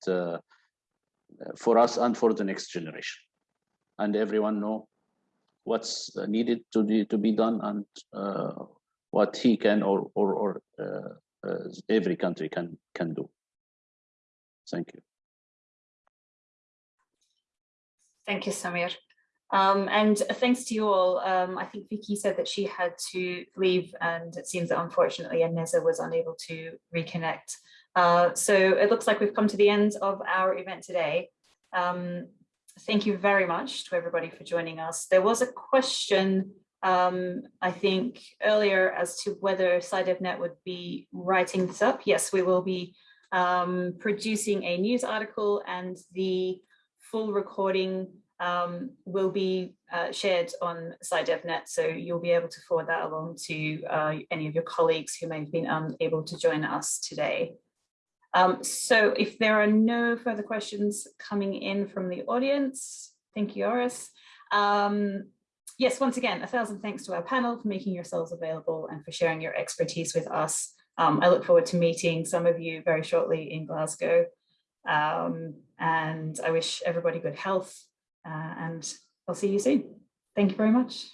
for us and for the next generation. And everyone know what's needed to be to be done and uh, what he can or or, or uh, uh, every country can can do. Thank you. Thank you, Samir. Um, and thanks to you all. Um, I think Vicky said that she had to leave and it seems that unfortunately Ineza was unable to reconnect. Uh, so it looks like we've come to the end of our event today. Um, thank you very much to everybody for joining us. There was a question, um, I think, earlier as to whether SciDevNet would be writing this up. Yes, we will be um, producing a news article and the full recording um, will be uh, shared on SciDevNet. So you'll be able to forward that along to uh, any of your colleagues who may have been unable to join us today. Um, so if there are no further questions coming in from the audience, thank you, Oris. Um, yes, once again, a thousand thanks to our panel for making yourselves available and for sharing your expertise with us. Um, I look forward to meeting some of you very shortly in Glasgow. Um, and I wish everybody good health uh, and I'll see you soon. Thank you very much.